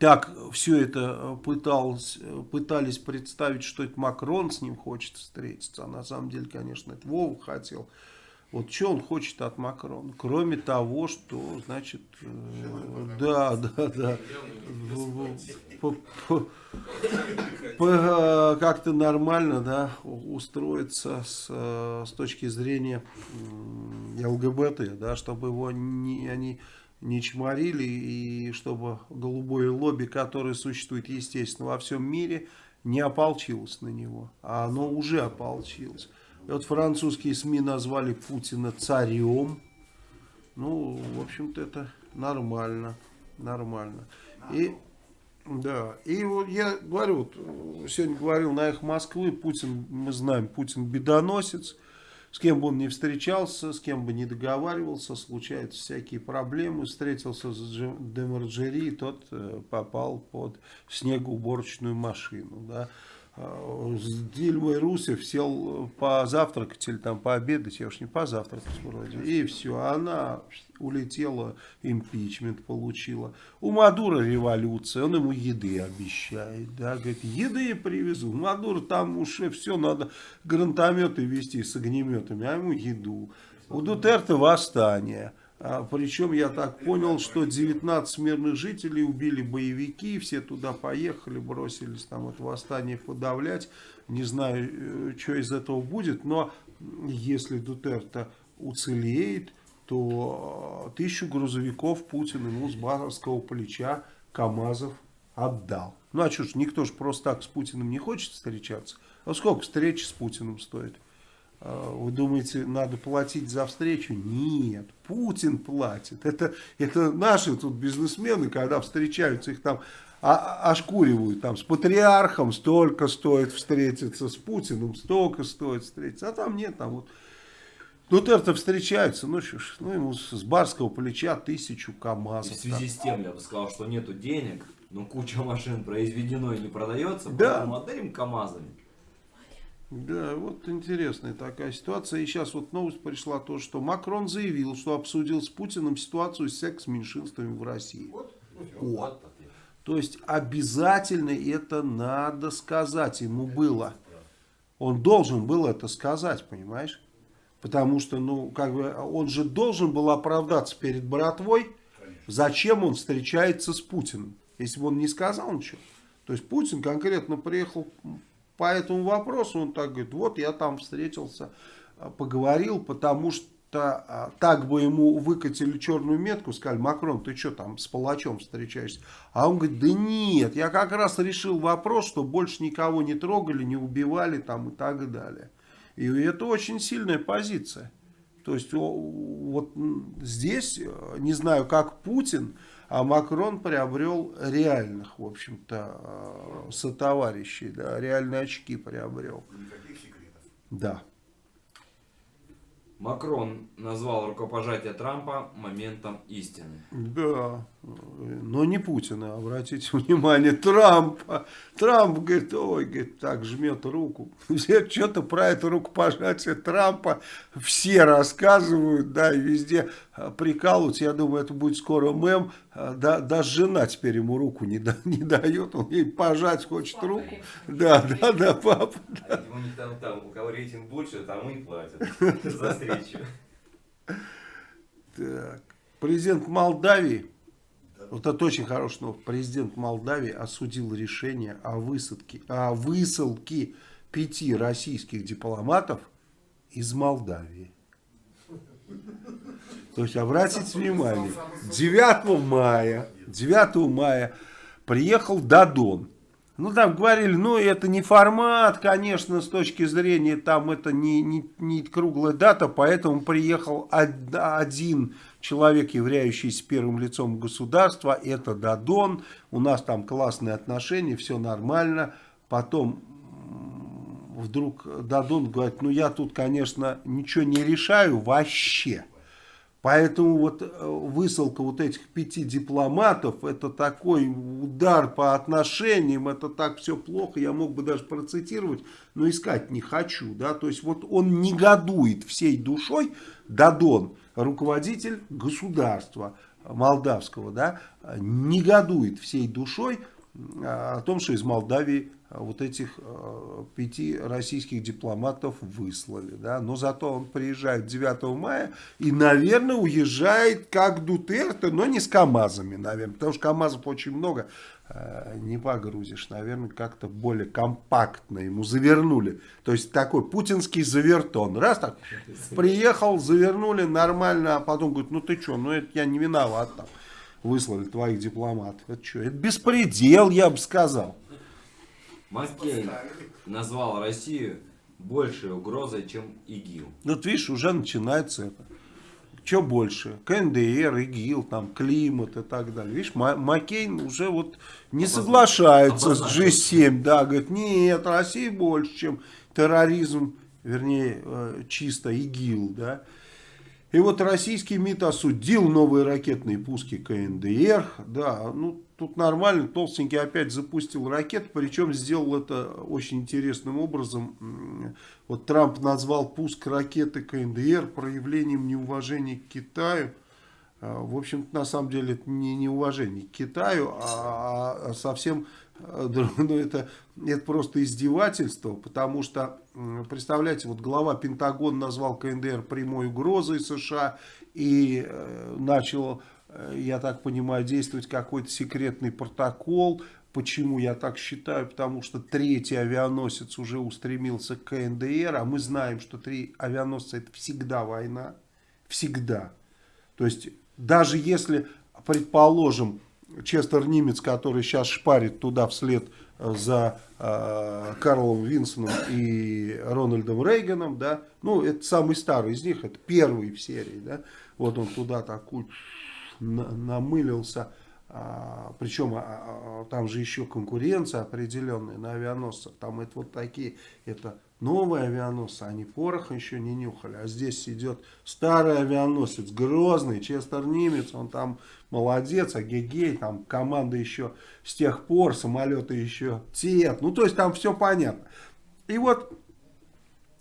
так все это пыталось, пытались представить, что это Макрон с ним хочет встретиться, а на самом деле, конечно, это Вова хотел. Вот что он хочет от Макрона? Кроме того, что, значит, э, да, да, да, как-то нормально, да, устроиться с, э, с точки зрения ЛГБТ, да, чтобы его не, они не чморили, и чтобы голубое лобби, которое существует, естественно, во всем мире, не ополчилось на него. А оно уже ополчилось. И вот французские СМИ назвали Путина царем. Ну, в общем-то, это нормально. Нормально. И, да, и вот я говорю, вот, сегодня говорил на их Москвы, Путин, мы знаем, Путин бедоносец. С кем бы он ни встречался, с кем бы ни договаривался, случаются всякие проблемы. Встретился с Демарджери, тот э, попал под снегоуборочную машину. Да. А, с Дильмой Русев сел позавтракать или там пообедать, я уж не позавтракать вроде, и все, она улетела, импичмент получила. У Мадура революция, он ему еды обещает, да, говорит, еды привезу. Мадур там уже все, надо гранатометы вести с огнеметами, а ему еду. У Дутерта восстание. А, причем я так понял, что 19 мирных жителей убили боевики, все туда поехали, бросились там это восстание подавлять. Не знаю, э, что из этого будет, но если Дутерта уцелеет, то а, тысячу грузовиков Путин ему с Базарского плеча КАМАЗов отдал. Ну а что ж, никто же просто так с Путиным не хочет встречаться. А сколько встречи с Путиным стоит? А, вы думаете, надо платить за встречу? Нет, Путин платит. Это, это наши тут бизнесмены, когда встречаются, их там ошкуривают. Там с патриархом столько стоит встретиться, с Путиным столько стоит встретиться. А там нет, там вот Дутерто встречаются, ну что ж, ну ему с барского плеча тысячу КАМАЗов. И в связи с тем, я бы сказал, что нету денег, но куча машин произведено и не продается, да. поэтому отдарим КАМАЗами. Да, вот интересная такая ситуация. И сейчас вот новость пришла, то, что Макрон заявил, что обсудил с Путиным ситуацию с секс-меньшинствами в России. Вот. вот. То есть обязательно это надо сказать ему было. Он должен был это сказать, понимаешь? Потому что, ну, как бы, он же должен был оправдаться перед братвой, зачем он встречается с Путиным, если бы он не сказал ничего. То есть Путин конкретно приехал по этому вопросу он так говорит, вот я там встретился, а, поговорил, потому что а, так бы ему выкатили черную метку, сказали, Макрон, ты что там с палачом встречаешься? А он говорит, да нет, я как раз решил вопрос, что больше никого не трогали, не убивали там и так далее. И это очень сильная позиция. То есть вот здесь, э, не знаю, как Путин, а Макрон приобрел реальных, в общем-то, э, сотоварищей, да, реальные очки приобрел. Никаких секретов. Да. Макрон назвал рукопожатие Трампа моментом истины. Да. Но не Путина, обратите внимание, Трампа. Трамп говорит, ой, говорит, так жмет руку. Все что-то про это рукопожатие Трампа все рассказывают, да, и везде прикалываются. Я думаю, это будет скоро мем. Да, даже жена теперь ему руку не, да, не дает, он ей пожать хочет папа руку. Да, да, да, папа. Да. У них там, там, у кого рейтинг больше, там и платят за встречу. Так. Президент Молдавии вот это очень хороший новость. Президент Молдавии осудил решение о высадке, о высылке пяти российских дипломатов из Молдавии. То есть, обратите внимание, 9 мая, 9 мая приехал Дадон. Ну, там говорили, ну, это не формат, конечно, с точки зрения, там, это не, не, не круглая дата, поэтому приехал один человек, являющийся первым лицом государства, это Дадон, у нас там классные отношения, все нормально. Потом вдруг Дадон говорит, ну я тут, конечно, ничего не решаю вообще. Поэтому вот э, высылка вот этих пяти дипломатов, это такой удар по отношениям, это так все плохо, я мог бы даже процитировать, но искать не хочу. Да? То есть вот он негодует всей душой, Дадон, руководитель государства молдавского, да, негодует всей душой о том, что из Молдавии а, вот этих а, пяти российских дипломатов выслали. Да? Но зато он приезжает 9 мая и, наверное, уезжает как Дутерте, но не с КАМАЗами, наверное. Потому что КАМАЗов очень много. Э, не погрузишь. Наверное, как-то более компактно ему завернули. То есть такой путинский завертон. Раз так, приехал, завернули нормально, а потом говорит, ну ты что, ну это я не виноват там. Выслали твоих дипломатов. Это что, это беспредел, я бы сказал. Маккейн назвал Россию большей угрозой, чем ИГИЛ. Вот видишь, уже начинается это. Что больше? КНДР, ИГИЛ, там, климат и так далее. Видишь, Маккейн уже вот не соглашается с G7. Да, говорит, нет, Россия больше, чем терроризм, вернее, э, чисто ИГИЛ, да. И вот российский МИД осудил новые ракетные пуски КНДР. Да, ну тут нормально, толстенький опять запустил ракету, причем сделал это очень интересным образом. Вот Трамп назвал пуск ракеты КНДР проявлением неуважения к Китаю. А, в общем-то, на самом деле, это не неуважение к Китаю, а, а совсем ну, это, это просто издевательство, потому что, представляете, вот глава Пентагона назвал КНДР прямой угрозой США и э, начал, э, я так понимаю, действовать какой-то секретный протокол. Почему я так считаю? Потому что третий авианосец уже устремился к КНДР, а мы знаем, что три авианосца это всегда война, всегда. То есть даже если, предположим, Честер Нимец, который сейчас шпарит туда вслед э, за э, Карлом Винсоном и Рональдом Рейганом, да, ну, это самый старый из них, это первый в серии, да, вот он туда такой намылился, а, причем а, а, там же еще конкуренция определенная на авианосцах, там это вот такие, это новые авианосцы, они порох еще не нюхали. А здесь идет старый авианосец, грозный, Честер Нимец, он там молодец, а Гегей, там команда еще с тех пор, самолеты еще те. Ну, то есть там все понятно. И вот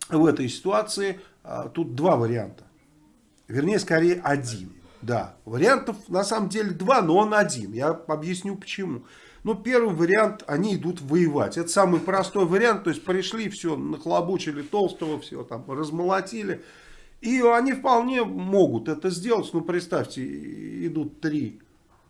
в этой ситуации а, тут два варианта. Вернее, скорее один. Да, вариантов на самом деле два, но он один. Я объясню почему. Ну, первый вариант, они идут воевать. Это самый простой вариант. То есть пришли, все, нахлобучили толстого, все там размолотили. И они вполне могут это сделать. Ну, представьте, идут три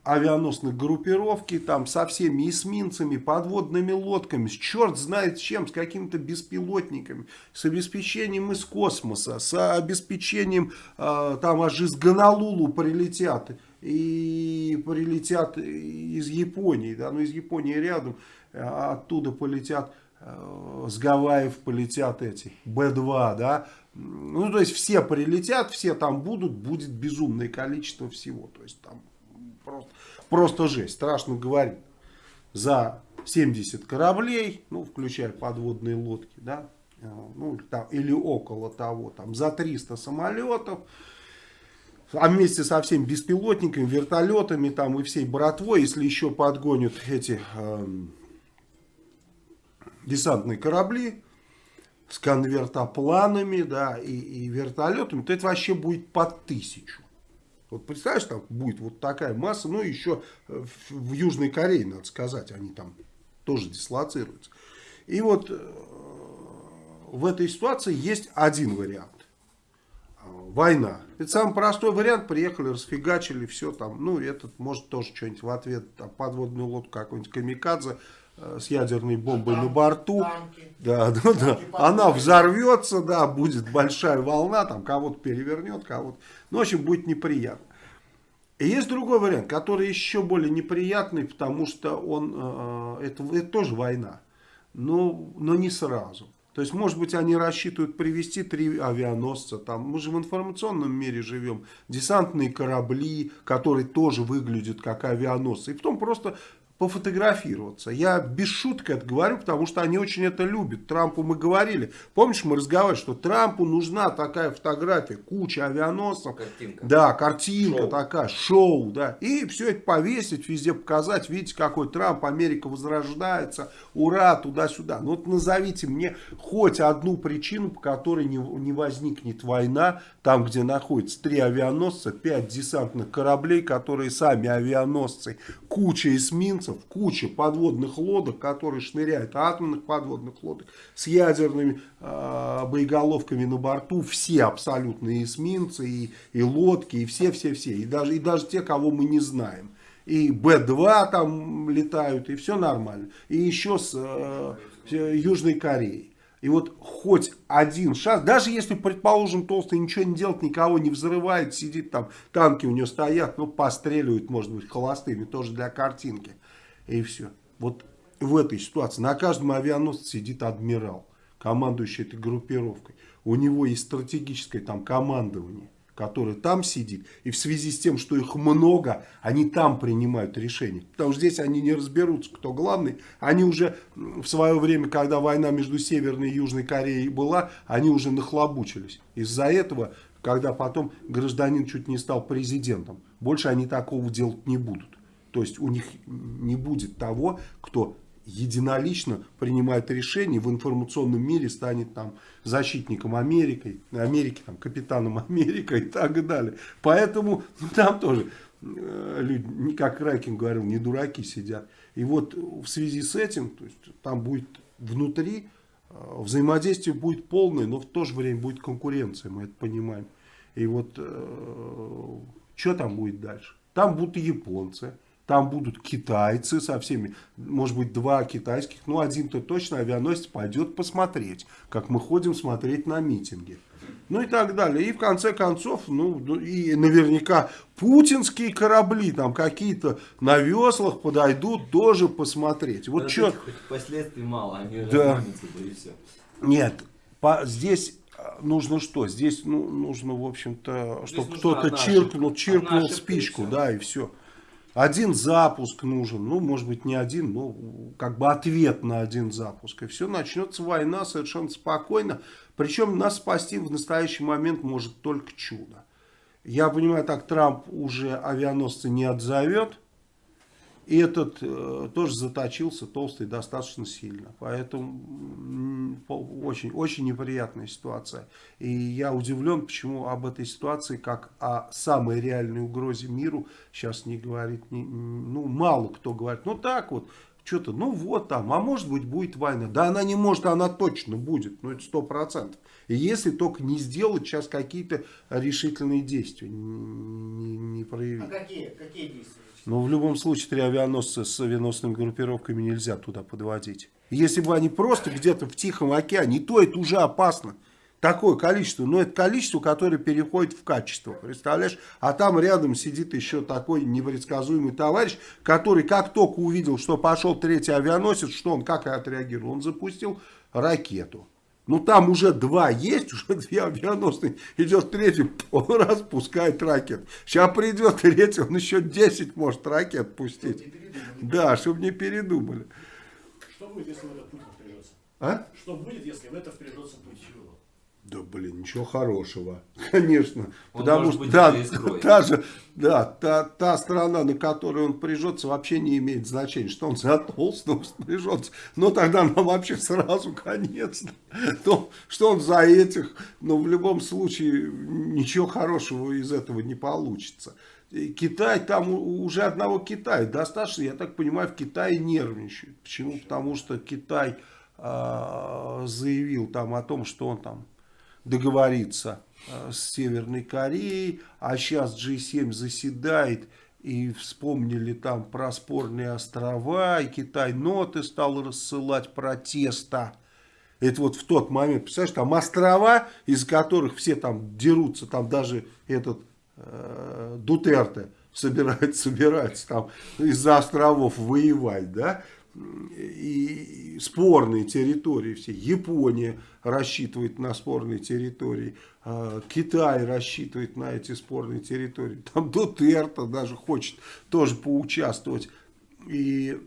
авианосных группировки, там со всеми эсминцами, подводными лодками, с черт знает чем, с какими-то беспилотниками, с обеспечением из космоса, с обеспечением, э, там аж из Гонолулу прилетят и прилетят из Японии, да, ну из Японии рядом, а оттуда полетят, э, с Гавайев полетят эти, Б-2, да, ну то есть все прилетят, все там будут, будет безумное количество всего, то есть там просто, просто жесть, страшно говорить, за 70 кораблей, ну включая подводные лодки, да, э, ну там, или около того, там за 300 самолетов, а вместе со всеми беспилотниками, вертолетами там и всей братвой, если еще подгонят эти э, десантные корабли с конвертопланами, да, и, и вертолетами, то это вообще будет под тысячу. Вот представляешь, там будет вот такая масса, ну еще в, в Южной Корее, надо сказать, они там тоже дислоцируются. И вот э, в этой ситуации есть один вариант. Война. Это самый простой вариант. Приехали, расфигачили, все там. Ну, этот может тоже что-нибудь в ответ. Там, подводную лодку какой-нибудь камикадзе э, с ядерной бомбой на борту. Танки. Да, да, да. Она взорвется, да, будет большая волна, там кого-то перевернет, кого-то. Ну, в общем, будет неприятно. И есть другой вариант, который еще более неприятный, потому что он, э, это, это тоже война, но, но не сразу. То есть, может быть, они рассчитывают привести три авианосца. Там, мы же в информационном мире живем. Десантные корабли, которые тоже выглядят как авианосцы. И потом просто пофотографироваться. Я без шутки это говорю, потому что они очень это любят. Трампу мы говорили. Помнишь, мы разговаривали, что Трампу нужна такая фотография, куча авианосцев. Картинка. Да, картинка Шоу. такая, шоу, да. И все это повесить, везде показать. Видите, какой Трамп, Америка возрождается, ура, туда-сюда. Ну вот назовите мне хоть одну причину, по которой не, не возникнет война, там, где находится три авианосца, пять десантных кораблей, которые сами авианосцы, куча эсминцев, куча подводных лодок, которые шныряют, атомных подводных лодок с ядерными э, боеголовками на борту, все абсолютно эсминцы и, и лодки, и все-все-все, и даже, и даже те, кого мы не знаем. И Б-2 там летают, и все нормально. И еще с э, Южной Кореей. И вот хоть один шанс, даже если, предположим, Толстый ничего не делает, никого не взрывает, сидит там, танки у него стоят, ну, постреливают, может быть, холостыми, тоже для картинки. И все. Вот в этой ситуации на каждом авианосце сидит адмирал, командующий этой группировкой. У него есть стратегическое там командование который там сидит, и в связи с тем, что их много, они там принимают решения. Потому что здесь они не разберутся, кто главный. Они уже в свое время, когда война между Северной и Южной Кореей была, они уже нахлобучились. Из-за этого, когда потом гражданин чуть не стал президентом, больше они такого делать не будут. То есть у них не будет того, кто единолично принимает решение в информационном мире, станет там защитником Америки, Америки, там, капитаном Америка и так далее. Поэтому ну, там тоже э, люди, как Райкин говорил, не дураки сидят. И вот в связи с этим, то есть, там будет внутри э, взаимодействие будет полное, но в то же время будет конкуренция, мы это понимаем. И вот э, что там будет дальше? Там будут японцы, там будут китайцы со всеми, может быть, два китайских, ну, один-то точно авианосец пойдет посмотреть, как мы ходим смотреть на митинги. Ну и так далее. И в конце концов, ну, и наверняка путинские корабли там какие-то на веслах подойдут тоже посмотреть. Вот что... Последствий мало, они Да. и все. Нет, по, здесь а, нужно что? Здесь ну, нужно, в общем-то, чтобы кто-то чиркнул, чиркнул спичку, да, и все. Один запуск нужен, ну, может быть, не один, но как бы ответ на один запуск. И все, начнется война совершенно спокойно. Причем нас спасти в настоящий момент может только чудо. Я понимаю, так Трамп уже авианосцы не отзовет. И этот э, тоже заточился, толстый, достаточно сильно. Поэтому очень, очень неприятная ситуация. И я удивлен, почему об этой ситуации, как о самой реальной угрозе миру, сейчас не говорит, не- ну, мало кто говорит. Ну, так вот, что-то, ну, вот там, а может быть, будет война. Да, она не может, она точно будет, ну, это сто процентов. И если только не сделать сейчас какие-то решительные действия, не, не- не проявить. А какие, какие действия? Но в любом случае три авианосца с авианосными группировками нельзя туда подводить. Если бы они просто где-то в Тихом океане, то это уже опасно. Такое количество, но это количество, которое переходит в качество, представляешь? А там рядом сидит еще такой непредсказуемый товарищ, который как только увидел, что пошел третий авианосец, что он как отреагировал? Он запустил ракету. Ну там уже два есть, уже две авианосные. Идет третий, он раз пускает ракет. Сейчас придет третий, он еще 10 может ракет пустить. Да, чтобы не передумали. Что будет, если в это Путин впрягется? А? Что будет, если в это впрягется Путин? Да, блин, ничего хорошего, конечно. Он потому что быть искрой. та же, да, та, та страна, на которую он прижется, вообще не имеет значения, что он за толстого прижется. Но тогда нам вообще сразу конец. То, что он за этих, но в любом случае ничего хорошего из этого не получится. Китай, там уже одного Китая достаточно, я так понимаю, в Китае нервничают. Почему? Потому что Китай а, заявил там о том, что он там договорится э, с Северной Кореей, а сейчас G7 заседает и вспомнили там про спорные острова, и Китай ноты стал рассылать протеста. Это вот в тот момент, представляешь, там острова, из которых все там дерутся, там даже этот э, Дутерте собирается, собирается там из-за островов воевать, да, и спорные территории все. Япония рассчитывает на спорные территории, а, Китай рассчитывает на эти спорные территории. Там Дутерто даже хочет тоже поучаствовать. И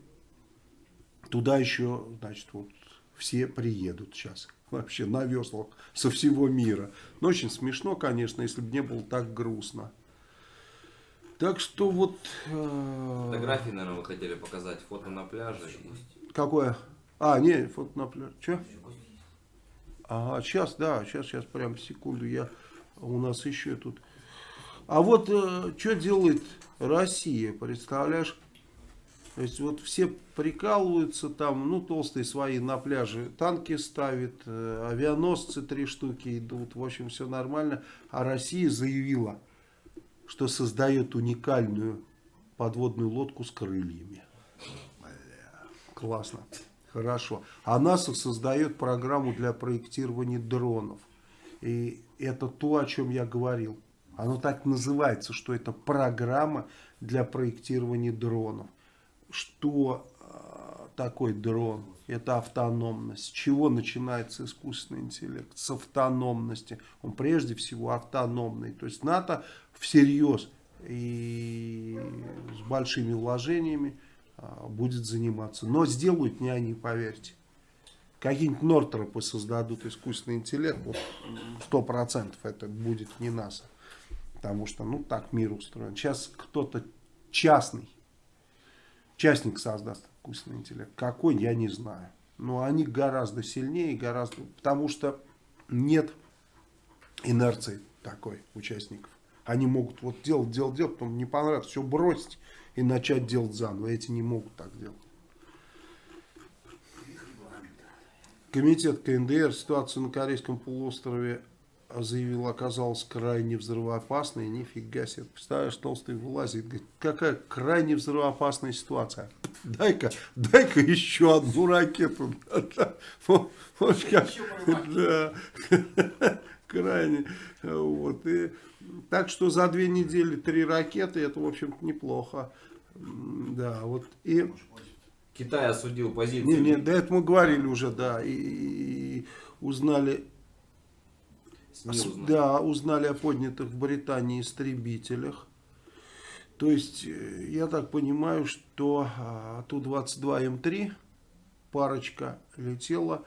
туда еще, значит, вот все приедут сейчас. Вообще на веслах со всего мира. Но очень смешно, конечно, если бы не было так грустно. Так что вот... э, Фотографии, наверное, вы хотели показать. Фото на пляже. Какое? А, не, фото на пляже. Че? Ага, сейчас, да, сейчас, сейчас, прям секунду, я, у нас еще тут. А вот что делает Россия, представляешь? То есть вот все прикалываются там, ну толстые свои на пляже танки ставят, э, авианосцы три штуки идут, в общем все нормально. А Россия заявила, что создает уникальную подводную лодку с крыльями. Классно. Хорошо. А НАСА создает программу для проектирования дронов. И это то, о чем я говорил. Оно так называется, что это программа для проектирования дронов. Что э, такое дрон? Это автономность. С чего начинается искусственный интеллект? С автономности. Он прежде всего автономный. То есть НАТО всерьез и с большими вложениями а, будет заниматься. Но сделают не они, поверьте. Какие-нибудь Нортропы создадут искусственный интеллект, сто процентов это будет не НАСА. Потому что, ну, так мир устроен. Сейчас кто-то частный, частник создаст искусственный интеллект. Какой, я не знаю. Но они гораздо сильнее, гораздо... Потому что нет инерции такой участников. Они могут вот делать, делать, делать, потом не понравится, все бросить и начать делать заново. Эти не могут так делать. Комитет КНДР ситуацию на Корейском полуострове заявил, оказалась крайне взрывоопасной. Нифига себе. Представляешь, толстый вылазит. Говорит, какая крайне взрывоопасная ситуация. Дай-ка, дай-ка еще одну ракету. Крайне. Вот. И, так что за две недели три ракеты, это, в общем-то, неплохо. Да, вот. И Китай осудил позицию. не, не, до этого мы говорили уже, да, и, и узнали, СМИ с- узнали. да, узнали о поднятых в Британии истребителях. То есть, э, я так понимаю, что а, Ту-22М3, парочка летела,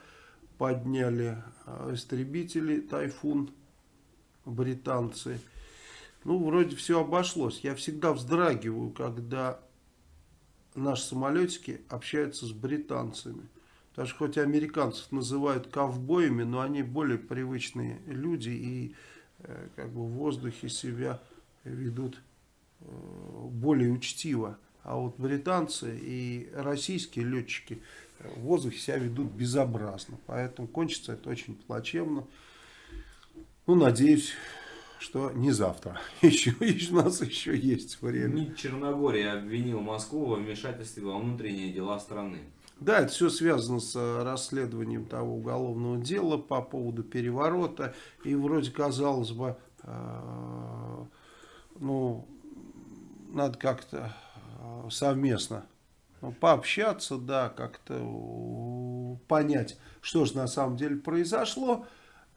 подняли а, истребители Тайфун, британцы. Ну, вроде все обошлось. Я всегда вздрагиваю, когда наши самолетики общаются с британцами. Потому что хоть американцев называют ковбоями, но они более привычные люди и э, как бы в воздухе себя ведут э, более учтиво. А вот британцы и российские летчики в воздухе себя ведут безобразно. Поэтому кончится это очень плачевно. Ну, надеюсь, что не завтра. Еще, еще у нас еще есть время. МИД Черногории обвинил Москву во вмешательстве во внутренние дела страны. Да, это все связано с э, расследованием того уголовного дела по поводу переворота. И вроде казалось бы, э, ну, надо как-то э, совместно ну, пообщаться, да, как-то понять, что же на самом деле произошло,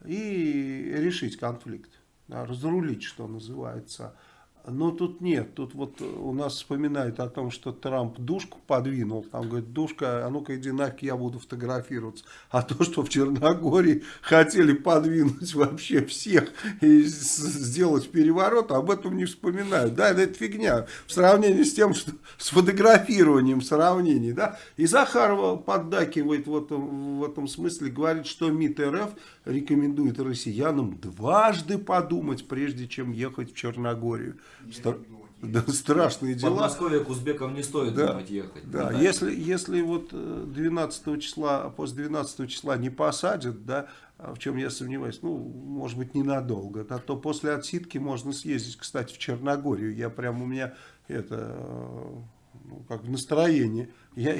и решить конфликт, да, разрулить, что называется. Ну, тут нет. Тут вот у нас вспоминают о том, что Трамп душку подвинул. Там говорит, душка, а ну-ка иди нахер, я буду фотографироваться. А то, что в Черногории хотели подвинуть вообще всех и сделать переворот, об этом не вспоминают. Да, это фигня. В сравнении с тем, что с фотографированием сравнений, да. И Захарова поддакивает в этом, в этом смысле, говорит, что МИД РФ рекомендует россиянам дважды подумать, прежде чем ехать в Черногорию. Да, страшные В дела. Подмосковье к узбекам не стоит Да, думать ехать. Да, Ну, если, если вот э, 12 числа, после 12 числа не посадят, да, а в чем я сомневаюсь, ну, может быть, ненадолго, да, то после отсидки можно съездить, кстати, в Черногорию. Я прям, у меня это, э, ну, как настроение. Я,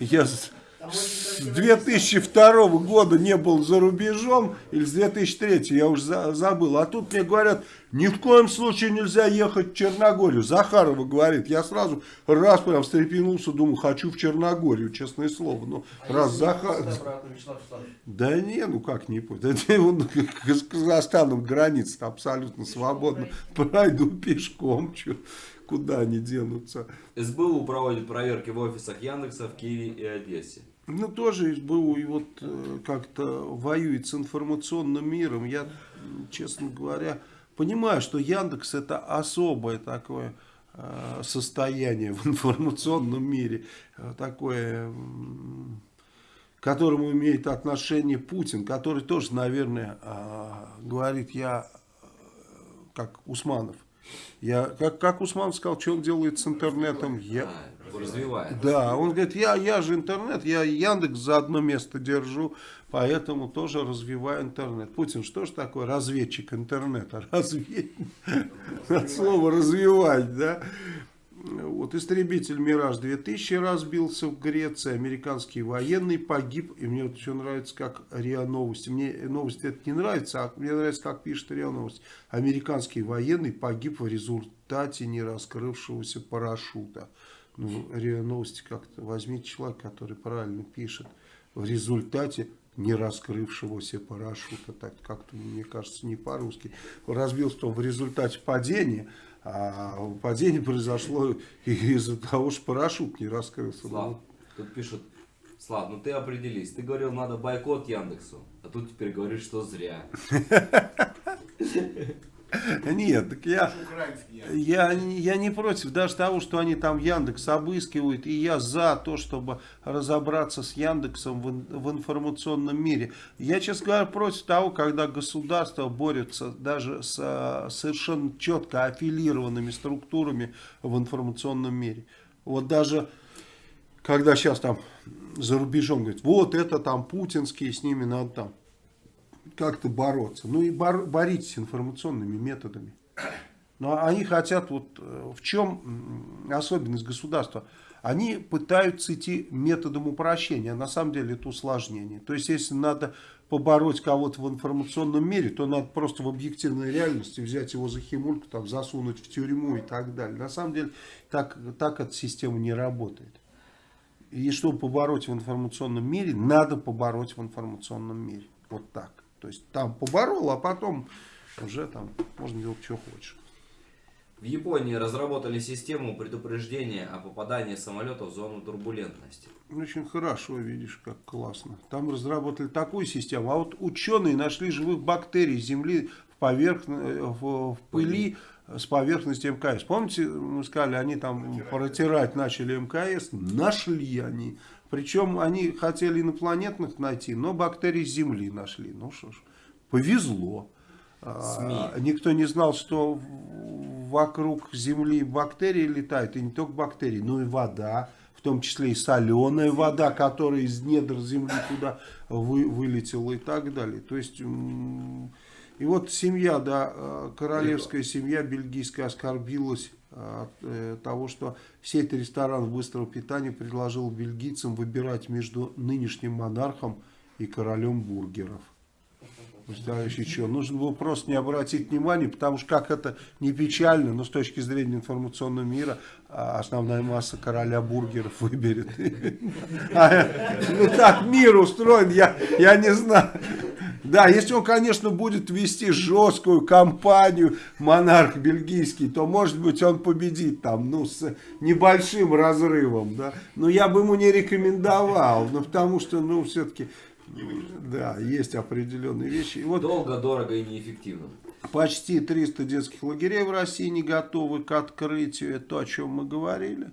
я с с 2002 года не был за рубежом, или с 2003, я уже за- забыл. А тут мне говорят, ни в коем случае нельзя ехать в Черногорию. Захарова говорит, я сразу раз прям встрепенулся, думаю, хочу в Черногорию, честное слово. Ну, раз Захар... Да не, ну как не путь. Это он с Казахстаном граница абсолютно свободно. Пройду пешком, чё, куда они денутся. СБУ проводит проверки в офисах Яндекса в Киеве и Одессе. Ну, тоже СБУ и вот э, как-то воюет с информационным миром. Я, честно говоря, понимаю, что Яндекс это особое такое э, состояние в информационном мире. Э, Такое, м, к которому имеет отношение Путин, который тоже, наверное, э, говорит, я э, как Усманов. Я, как, как Усман сказал, что он делает с интернетом? Я, развивает. да, он говорит, я, я же интернет, я Яндекс за одно место держу, поэтому тоже развиваю интернет. Путин, что же такое разведчик интернета? Разведчик. От слова развивать, да? Вот истребитель Мираж 2000 разбился в Греции, американский военный погиб, и мне вот еще нравится, как РИА Новости, мне новости это не нравится, а мне нравится, как пишет РИА Новости. Американский военный погиб в результате не раскрывшегося парашюта. Ну, РИА Новости как-то возьмите человека, который правильно пишет, в результате не раскрывшегося парашюта, так как-то, мне кажется, не по-русски. Разбился он в результате падения, а падение произошло из-за того, что парашют не раскрылся. Слав, тут пишут, Слав, ну ты определись. Ты говорил, надо бойкот Яндексу, а тут теперь говоришь, что зря. Нет, так я, я. я, не против даже того, что они там Яндекс обыскивают, и я за то, чтобы разобраться с Яндексом в, в информационном мире. Я, честно говоря, против того, когда государство борется даже с а, совершенно четко аффилированными структурами в информационном мире. Вот даже когда сейчас там за рубежом говорят, вот это там путинские, с ними надо там как-то бороться. Ну и бор- боритесь информационными методами. Но они хотят, вот э, в чем особенность государства? Они пытаются идти методом упрощения, а на самом деле это усложнение. То есть, если надо побороть кого-то в информационном мире, то надо просто в объективной реальности взять его за химульку, там, засунуть в тюрьму и так далее. На самом деле, так, так эта система не работает. И чтобы побороть в информационном мире, надо побороть в информационном мире. Вот так. То есть там поборол, а потом уже там можно делать, что хочешь. В Японии разработали систему предупреждения о попадании самолета в зону турбулентности. Очень хорошо, видишь, как классно. Там разработали такую систему. А вот ученые нашли живых бактерий Земли в, поверхн- в, в пыли с поверхности МКС. Помните, мы сказали, они там протирать начали мкс, нашли они. Причем они хотели инопланетных найти, но бактерии с Земли нашли. Ну что ж, повезло. А, СМИ. Никто не знал, что вокруг Земли бактерии летают, и не только бактерии, но и вода, в том числе и соленая вода, которая из недр Земли туда вы- вылетела и так далее. То есть, и вот семья, да, э, королевская семья бельгийская оскорбилась от э, того, что сеть ресторанов быстрого питания предложила бельгийцам выбирать между нынешним монархом и королем бургеров. И что? Нужно было просто не обратить внимания, потому что как это не печально, но с точки зрения информационного мира а, основная масса короля бургеров выберет. А, Ну так мир устроен, я не знаю. Да, если он, конечно, будет вести жесткую кампанию, монарх бельгийский, то, может быть, он победит там, ну, с небольшим разрывом, да. Но я бы ему не рекомендовал, ну, потому что, ну, все-таки, да, есть определенные вещи. И вот Долго, дорого и неэффективно. почти 300 детских лагерей в России не готовы к открытию, это то, о чем мы говорили.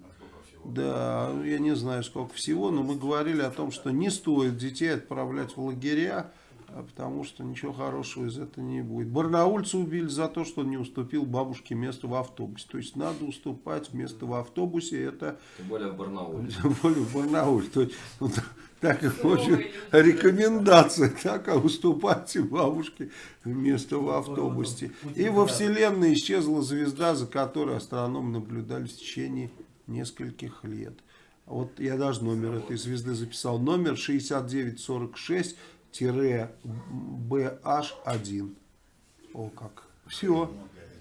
Да, ну, я не знаю, сколько всего, но мы говорили о том, что не стоит детей отправлять в лагеря, а потому что ничего хорошего из этого не будет. Барнаульца убили за то, что он не уступил бабушке место в автобусе. То есть надо уступать место в автобусе, это Тем более в Барнауле. тем более в Барнауле. То есть, ну, так и очень рекомендация, так, а уступайте бабушке место в автобусе. И во Вселенной исчезла звезда, за которой астрономы наблюдали в течение нескольких лет. Вот я даже номер этой звезды записал. Номер 6946-BH1. О как. Все.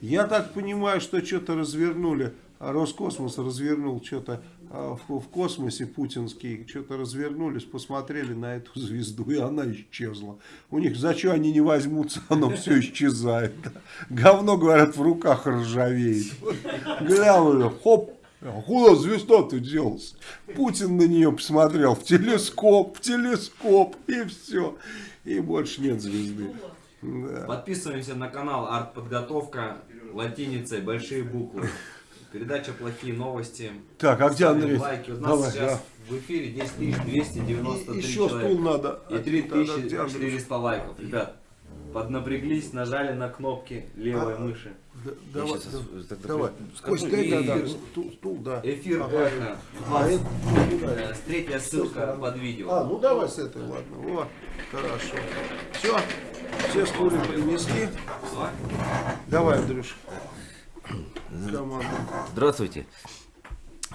Я так понимаю, что что-то развернули. Роскосмос развернул что-то а, в, космосе путинский. Что-то развернулись, посмотрели на эту звезду, и она исчезла. У них за что они не возьмутся, оно все исчезает. Говно, говорят, в руках ржавеет. Глянули, хоп, а куда звезда-то делась? Путин на нее посмотрел в телескоп, в телескоп, и все. И больше нет звезды. Да. Подписываемся на канал Артподготовка латиницей, большие буквы. Передача «Плохие новости». Так, а где Андрей? лайки. У нас Давай, сейчас в эфире 10 293 Еще человека. стул надо. И Один, тогда где Андрюш? 3400 лайков. Ребят, поднапряглись, нажали на кнопки левой А, мыши. Да, Давай, да, э, давай. скажу, Кость, дай, и- да, да, стул, стул, да. Эфир Ага. эхо. А, это- Э, Третья ссылка под видео. А, ну давай с этой, ладно. Во, хорошо. Все, все стулья принесли. Давай. Андрюш. Команда. Здравствуйте.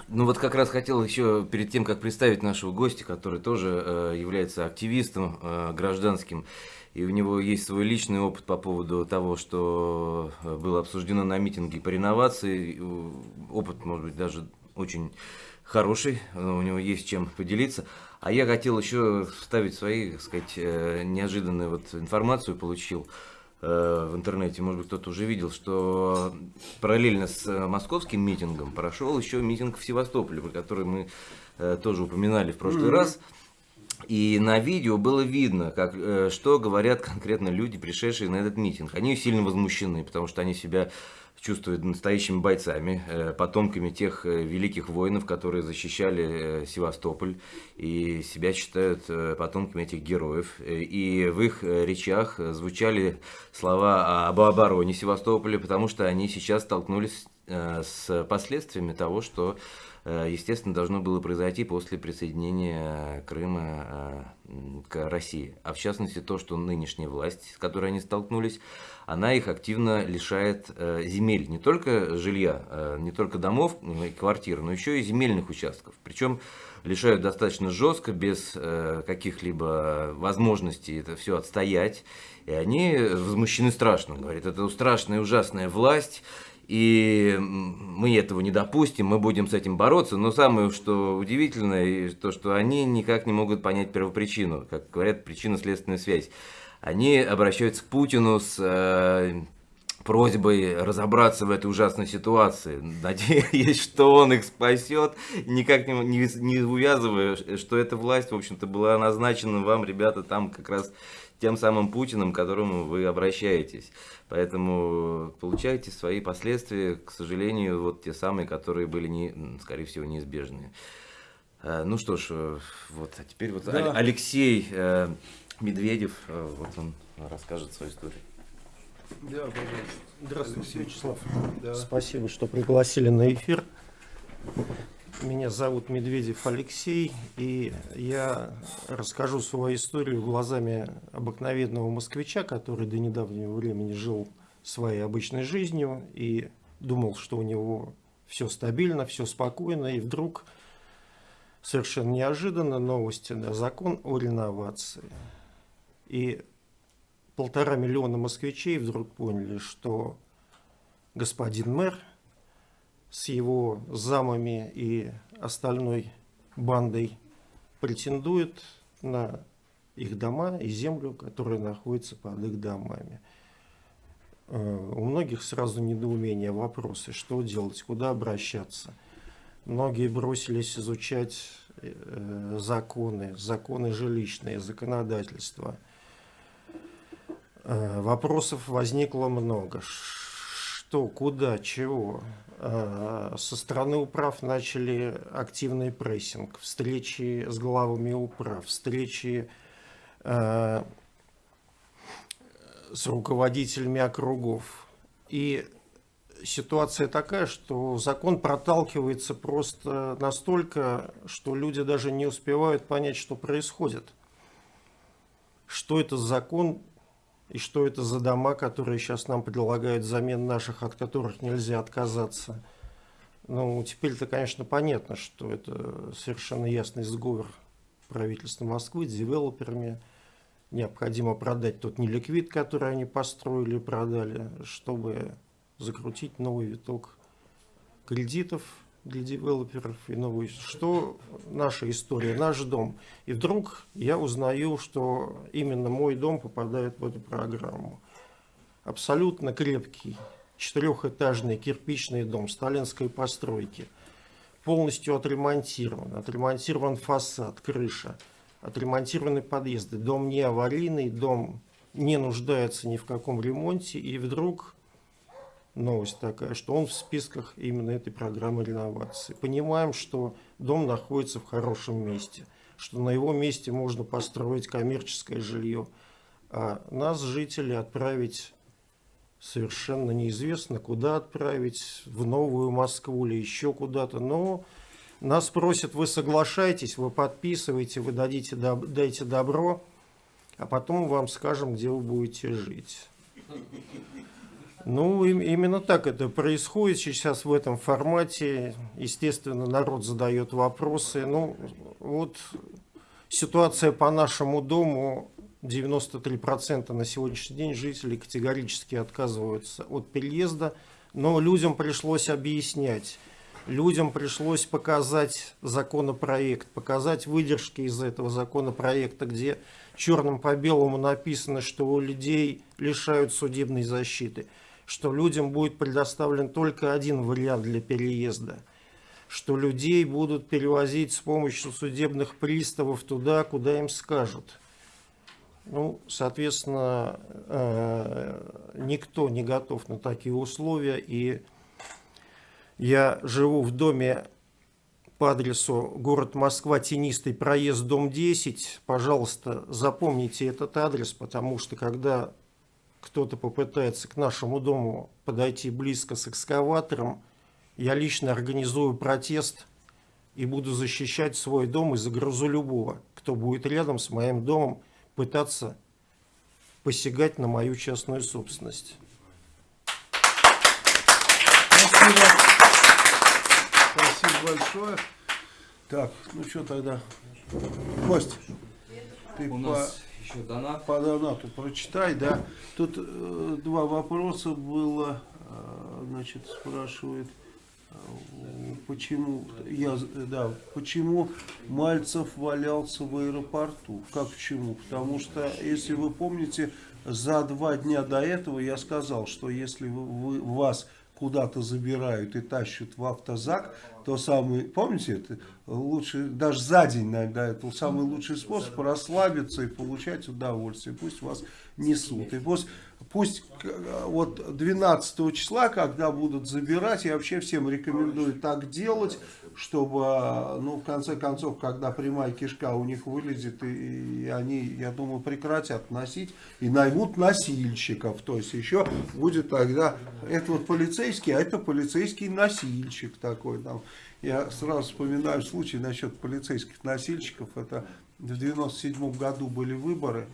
Ну вот как раз хотел еще перед тем, как представить нашего гостя, который тоже э, является активистом э, гражданским, и у него есть свой личный опыт по поводу того, что э, было обсуждено на митинге по реновации. Э, Опыт, может быть, даже очень хороший, у него есть чем поделиться. А я хотел еще вставить свои, так сказать, э, неожиданную вот информацию получил в интернете, может быть, кто-то уже видел, что параллельно с московским митингом прошел еще митинг в Севастополе, про который мы тоже упоминали в прошлый раз. И на видео было видно, как, э, что говорят конкретно люди, пришедшие на этот митинг. Они сильно возмущены, потому что они себя чувствуют настоящими бойцами, э, потомками тех э, великих воинов, которые защищали Севастополь, и себя считают потомками этих героев. И в их речах звучали слова об обороне Севастополя, потому что они сейчас столкнулись с последствиями того, что естественно, должно было произойти после присоединения Крыма э, к России. А в частности, то, что нынешняя власть, с которой они столкнулись, она их активно лишает э, земель, не только жилья, э, не только домов и квартир, но еще и земельных участков. Причем лишают достаточно жестко, без э, каких-либо возможностей это все отстоять. И они возмущены страшно, говорят, это страшная, ужасная власть, и мы этого не допустим, мы будем с этим бороться. Но самое, что удивительно, и то, что они никак не могут понять первопричину, как говорят, причинно-следственную связь. Они обращаются к Путину с э, просьбой разобраться в этой ужасной ситуации. Надеюсь, что он их спасет, никак не, не, не увязывая, что эта власть, в общем-то, была назначена вам, ребята, там как раз тем самым Путиным, к которому вы обращаетесь. Поэтому получайте свои последствия, к сожалению, вот те самые, которые были, не, скорее всего, неизбежные. Э, Ну что ж, э, вот, а теперь вот Да. Алексей э, Медведев, э, вот он расскажет свою историю. Да, пожалуйста. Здравствуйте, Вячеслав. Да. Спасибо, что пригласили на эфир. Меня зовут Медведев Алексей, и я расскажу свою историю глазами обыкновенного москвича, который до недавнего времени жил своей обычной жизнью и думал, что у него все стабильно, все спокойно, и вдруг совершенно неожиданно новости, да, закон о реновации. И полтора миллиона москвичей вдруг поняли, что господин мэр с его замами и остальной бандой претендует на их дома и землю, которая находится под их домами. Э, у многих сразу недоумение, вопросы, что делать, куда обращаться. Многие бросились изучать э, законы, законы жилищные, законодательство. Э, вопросов возникло много. Что, куда, чего. Со стороны управ начали активный прессинг, встречи с главами управ, встречи с руководителями округов. И ситуация такая, что закон проталкивается просто настолько, что люди даже не успевают понять, что происходит. Что это за закон и что это за дома, которые сейчас нам предлагают взамен наших, от которых нельзя отказаться. Ну, теперь-то, конечно, понятно, что это совершенно ясный сговор правительства Москвы с девелоперами, необходимо продать тот неликвид, который они построили, продали, чтобы закрутить новый виток кредитов для девелоперов и новый. Что наша история, наш дом. И вдруг я узнаю, что именно мой дом попадает в эту программу. Абсолютно крепкий, четырехэтажный кирпичный дом сталинской постройки. Полностью отремонтирован. Отремонтирован фасад, крыша отремонтированы подъезды. Дом не аварийный, дом не нуждается ни в каком ремонте. И вдруг новость такая, что он в списках именно этой программы реновации. Понимаем, что дом находится в хорошем месте, что на его месте можно построить коммерческое жилье. А нас, жители, отправить совершенно неизвестно, куда отправить, в Новую Москву или еще куда-то. Но нас просят, вы соглашаетесь, вы подписываете, вы дадите, дайте добро, а потом вам скажем, где вы будете жить. Ну, именно так это происходит сейчас в этом формате. Естественно, народ задает вопросы. Ну, вот ситуация по нашему дому. 93% на сегодняшний день жителей категорически отказываются от переезда. Но людям пришлось объяснять людям пришлось показать законопроект, показать выдержки из этого законопроекта, где черным по белому написано, что у людей лишают судебной защиты, что людям будет предоставлен только один вариант для переезда, что людей будут перевозить с помощью судебных приставов туда, куда им скажут. Ну, соответственно, э, никто не готов на такие условия, и я живу в доме по адресу город Москва, Тенистый, проезд, дом 10. Пожалуйста, запомните этот адрес, потому что когда кто-то попытается к нашему дому подойти близко с экскаватором, я лично организую протест и буду защищать свой дом и загрузу любого, кто будет рядом с моим домом пытаться посягать на мою частную собственность. Спасибо большое. Так, ну что тогда? Кость, ты У по, нас еще донат. по донату прочитай, да. Тут э, два вопроса было, э, значит, спрашивает, э, почему, я, да, почему Мальцев валялся в аэропорту? Как почему? Потому что, если вы помните, за два дня до этого я сказал, что если вы, вы, вас куда-то забирают и тащат в автозак, то самый, помните, это? Лучше, даже за день иногда, это самый лучший способ расслабиться и получать удовольствие. Пусть вас несут. И пусть, пусть вот 12 числа, когда будут забирать, я вообще всем рекомендую так делать, чтобы, ну, в конце концов, когда прямая кишка у них вылезет, и, и они, я думаю, прекратят носить и наймут носильщиков. То есть еще будет тогда, это вот полицейский, а это полицейский носильщик такой там. Я сразу вспоминаю случай насчет полицейских носильщиков. Это в 97 году были выборы,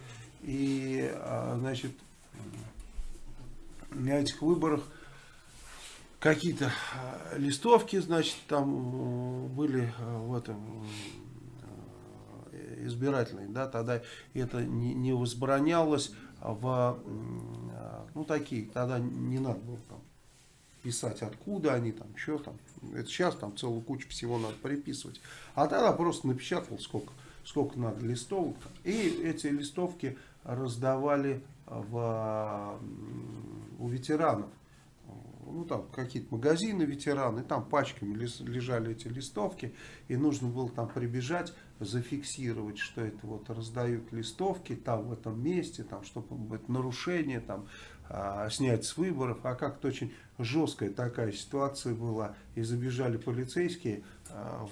и, а, значит, на этих выборах какие-то э, листовки, значит, там э, были э, в этом избирательные, да, тогда это не, возбранялось в, ну, такие, тогда не надо было там писать, откуда они там, что там, это сейчас там целую кучу всего надо приписывать, а тогда просто напечатал сколько, сколько надо листовок. И эти листовки раздавали в, у ветеранов. Ну, там какие-то магазины ветераны, там пачками лежали эти листовки, и нужно было там прибежать, зафиксировать, что это вот раздают листовки там в этом месте, там, чтобы это нарушение, там, а, снять с выборов, а как-то очень жесткая такая ситуация была, и забежали полицейские, а,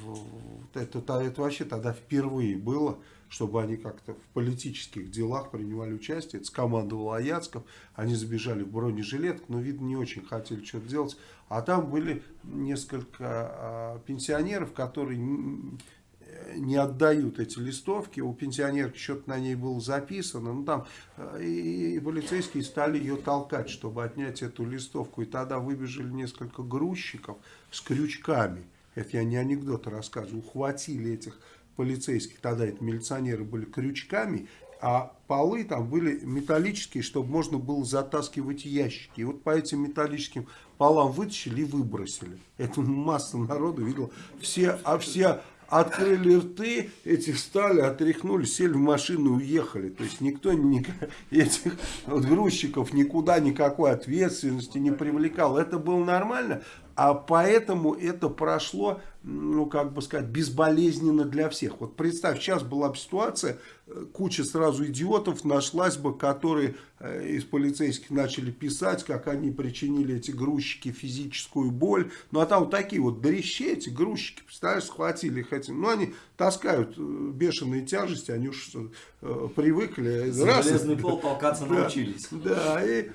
это, это, это вообще тогда впервые было, чтобы они как-то в политических делах принимали участие. Это скомандовал Аяцков. Они забежали в бронежилетку, но, видно, не очень хотели что-то делать. А там были несколько а, пенсионеров, которые не отдают эти листовки. У пенсионерки что-то на ней было записано. Ну, там, э, и полицейские стали ее толкать, чтобы отнять эту листовку. И тогда выбежали несколько грузчиков с крючками. Это я не анекдоты рассказываю. Ухватили этих полицейских, тогда это милиционеры были крючками, а полы там были металлические, чтобы можно было затаскивать ящики. И вот по этим металлическим полам вытащили и выбросили. Это масса народу видела. Все, а все открыли рты, эти встали, отряхнули, сели в машину и уехали. То есть никто ни, этих грузчиков никуда никакой ответственности не привлекал. Это было нормально, а поэтому это прошло, ну, как бы сказать, безболезненно для всех. Вот представь, сейчас была бы ситуация, э, куча сразу идиотов нашлась бы, которые э, из полицейских начали писать, как они причинили эти грузчики физическую боль. Ну, а там вот такие вот дрищи, эти грузчики, представляешь, схватили их этим. Ну, они таскают э, бешеные тяжести, они уж привыкли. Раз, железный пол толкаться да, научились. Да, и...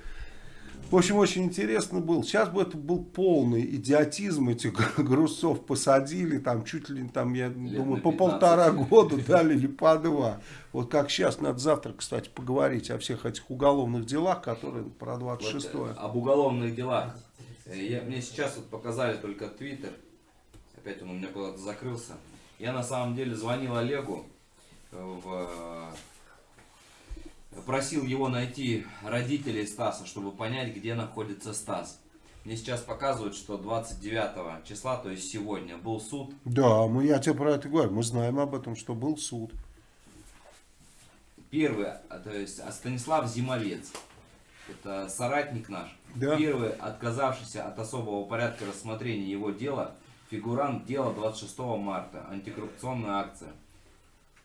В общем, очень интересно было. Сейчас бы это был полный идиотизм. Этих грузцов посадили, там чуть ли, там, я Лет думаю, по полтора года дали или по два. Вот как сейчас, надо завтра, кстати, поговорить о всех этих уголовных делах, которые про 26 -е. вот, Об уголовных делах. Э, я, мне сейчас вот показали только Твиттер. Опять он у меня куда-то закрылся. Я на самом деле звонил Олегу в просил его найти родителей Стаса, чтобы понять, где находится Стас. Мне сейчас показывают, что 29 числа, то есть сегодня, был суд. Да, мы, я тебе про это говорю. Мы знаем об этом, что был суд. Первый, а, то есть а Станислав Зимовец, это соратник наш. Да. Первый, отказавшийся от особого порядка рассмотрения его дела, фигурант дела 26 марта, антикоррупционная акция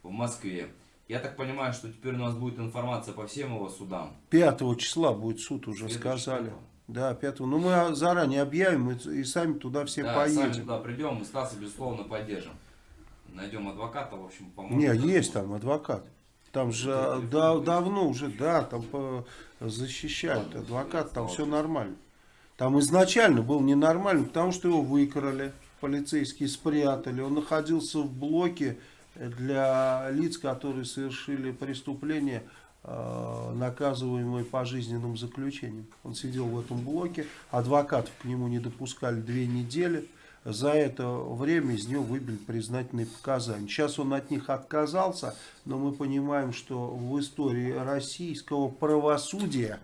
в Москве. Я так понимаю, что теперь у нас будет информация по всем его судам. 5 числа будет суд, уже сказали. Числа. Да, 5 Ну, мы заранее объявим и, и сами туда все да, поедем. сами туда придем, мы Стаса, безусловно, поддержим. Найдем адвоката, в общем, поможем. Не, есть там адвокат. Там же это, да, это давно уже, да, там по, защищают адвокат, там все нормально. Там изначально был ненормально, потому что его выкрали, полицейские спрятали. Он находился в блоке для лиц, которые совершили преступление, э, наказываемые пожизненным заключением. Он сидел в этом блоке, адвокатов к нему не допускали две недели. За это время из него выбили признательные показания. Сейчас он от них отказался, но мы понимаем, что в истории российского правосудия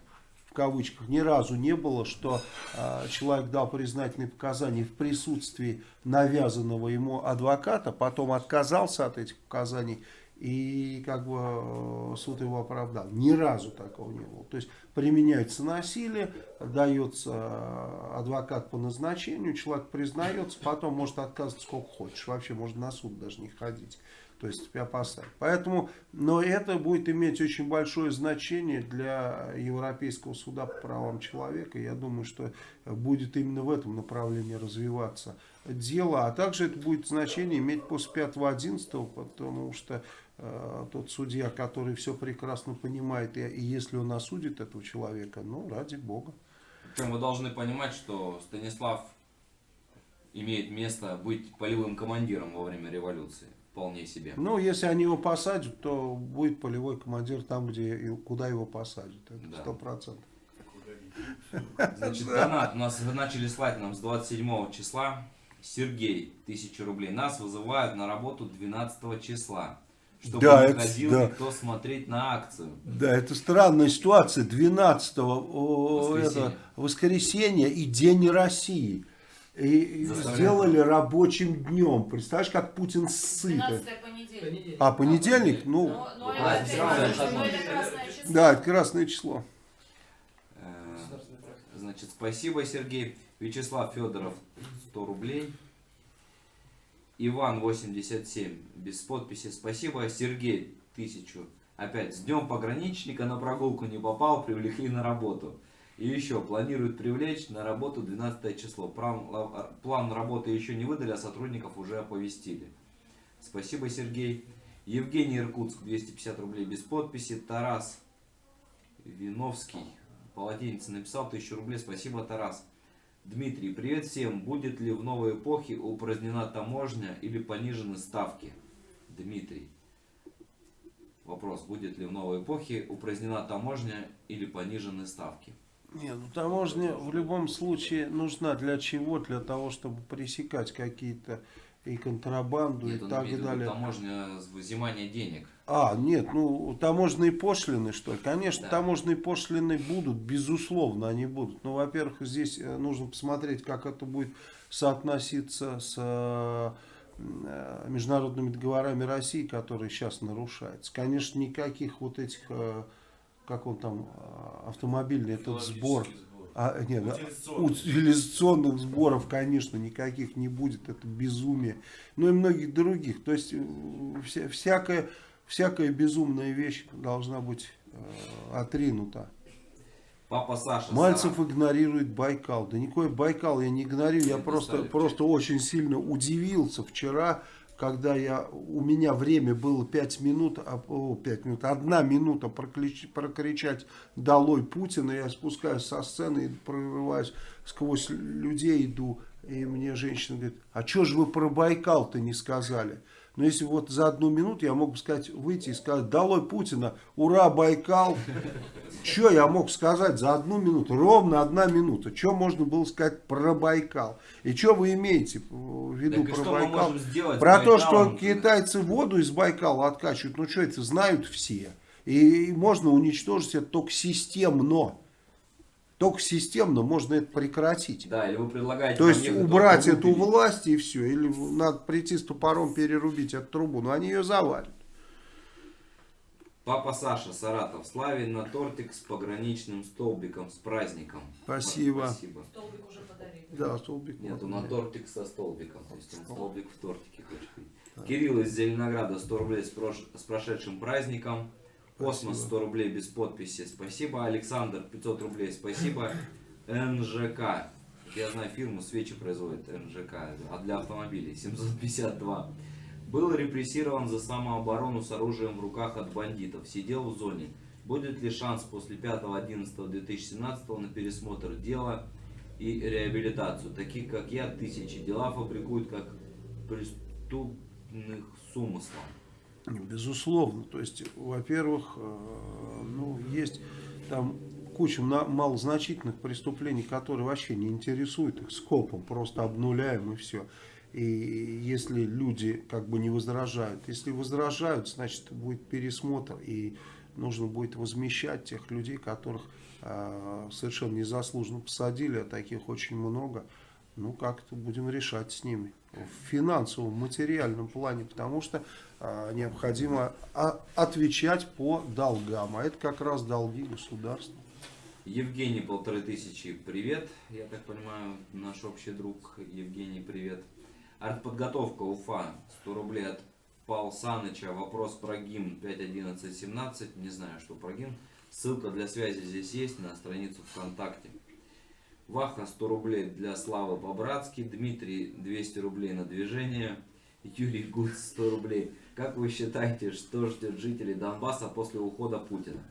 кавычках, ни разу не было, что э, человек дал признательные показания в присутствии навязанного ему адвоката, потом отказался от этих показаний и как бы э, суд его оправдал. Ни разу такого не было. То есть применяется насилие, дается э, адвокат по назначению, человек признается, потом может отказываться сколько хочешь, вообще можно на суд даже не ходить то есть тебя поставить. Поэтому, но это будет иметь очень большое значение для Европейского суда по правам человека. Я думаю, что будет именно в этом направлении развиваться дело. А также это будет значение иметь после 5-11, потому что э, тот судья, который все прекрасно понимает, и, и если он осудит этого человека, ну, ради бога. Причем вы должны понимать, что Станислав имеет место быть полевым командиром во время революции вполне себе. Ну, если они его посадят, то будет полевой командир там, где куда его посадят. Это сто процентов. Значит, донат у нас начали слать нам с 27 числа. Сергей, 1000 рублей. Нас вызывают на работу 12 числа. Чтобы да, не это, ходил да. никто смотреть на акцию. Да, это странная ситуация. 12 воскресенье. Это, воскресенье и День России и сделали рабочим днем. Представляешь, как Путин сыт. 12 понедельник. А, понедельник? Ну, Но, но Да, это, красное число. да, это красное число. Э. Значит, спасибо, Сергей. Вячеслав Федоров, 100 рублей. Иван, 87, без подписи. Спасибо. Сергей, 1000. Опять, с днем пограничника на прогулку не попал, привлекли на работу. И еще, планируют привлечь на работу 12 число. План, ла- план работы еще не выдали, а сотрудников уже оповестили. Спасибо, Сергей. Евгений Иркутск, 250 рублей без подписи. Тарас Виновский, полотенце написал 1000 рублей. Спасибо, Тарас. Дмитрий, привет всем. Будет ли в новой эпохе упразднена таможня или понижены ставки? Дмитрий. Вопрос, будет ли в новой эпохе упразднена таможня или понижены ставки? Не, ну таможня в любом случае нужна для чего? Для того, чтобы пресекать какие-то и контрабанду Нет, и так виду далее. таможня взимания денег. А, нет, ну таможенные пошлины, что ли? Конечно, Да. таможенные пошлины будут, безусловно, они будут. Но, во-первых, здесь э, нужно посмотреть, как это будет соотноситься с э, э, международными договорами России, которые сейчас нарушаются. Конечно, никаких вот этих, как он там, э, автомобильный этот сбор. А, нет, а, утилизационных сборов, конечно, никаких не будет, это безумие. Ну и многих других. То есть э, вся, всякая, всякая безумная вещь должна быть э, отринута. Папа Саша. Мальцев Сара. игнорирует Байкал. Да никакой Байкал я не игнорирую, я Нет, просто, просто очень сильно удивился вчера, когда я, у меня время было 5 минут, а, о, 5 минут, одна минута проклич- прокричать «Долой Путина», я спускаюсь со сцены и прорываюсь сквозь людей, иду, и мне женщина говорит, а что же вы про Байкал-то не сказали? Но если вот за одну минуту я мог бы сказать, выйти и сказать «Долой Путина! Ура, Байкал!» Что я мог сказать за одну минуту? Ровно одна минута. Что можно было сказать про Байкал? И что вы имеете в виду Так про Байкал? Про то, что китайцы воду из Байкала откачивают, ну что это, знают все. И можно уничтожить это только системно. Только системно можно это прекратить. Да, или вы предлагаете... То есть убрать эту выпилить? власть и все. Или надо прийти с топором перерубить эту трубу. Но они ее завалят. Папа Саша, Саратов, Славин на тортик с пограничным столбиком, с праздником. Спасибо. Спасибо. Столбик уже подарили. Да, столбик. Нет, он на тортик со столбиком. То есть он столбик в тортике хочет видеть. Кирилл из Зеленограда 100 рублей с, прош- с прошедшим праздником. Космос 100 рублей без подписи. Спасибо. Александр 500 рублей. Спасибо. НЖК. Я знаю фирму, свечи производит НЖК. А для автомобилей 752. Был репрессирован за самооборону с оружием в руках от бандитов. Сидел в зоне. Будет ли шанс после 5.11.2017 на пересмотр дела и реабилитацию? Таких, как я, тысячи дела фабрикуют как преступных с умыслом. Безусловно. То есть, во-первых, э, ну, есть там куча на- малозначительных преступлений, которые вообще не интересуют их скопом, просто обнуляем и все. И если люди как бы не возражают, если возражают, значит будет пересмотр и нужно будет возмещать тех людей, которых э, совершенно незаслуженно посадили, а таких очень много. Ну, как-то будем решать с ними в финансовом, материальном плане, потому что а, необходимо а, отвечать по долгам, а это как раз долги государства. Евгений, полторы тысячи, привет. Я так понимаю, наш общий друг Евгений, привет. Артподготовка, Уфа, 100 рублей от Пал Саныча. Вопрос про гимн 5.11.17. Не знаю, что про гимн. Ссылка для связи здесь есть на страницу ВКонтакте. Ваха 100 рублей для Славы по-братски. Дмитрий 200 рублей на движение. Юрий Гуц 100 рублей. Как вы считаете, что ждет жителей Донбасса после ухода Путина?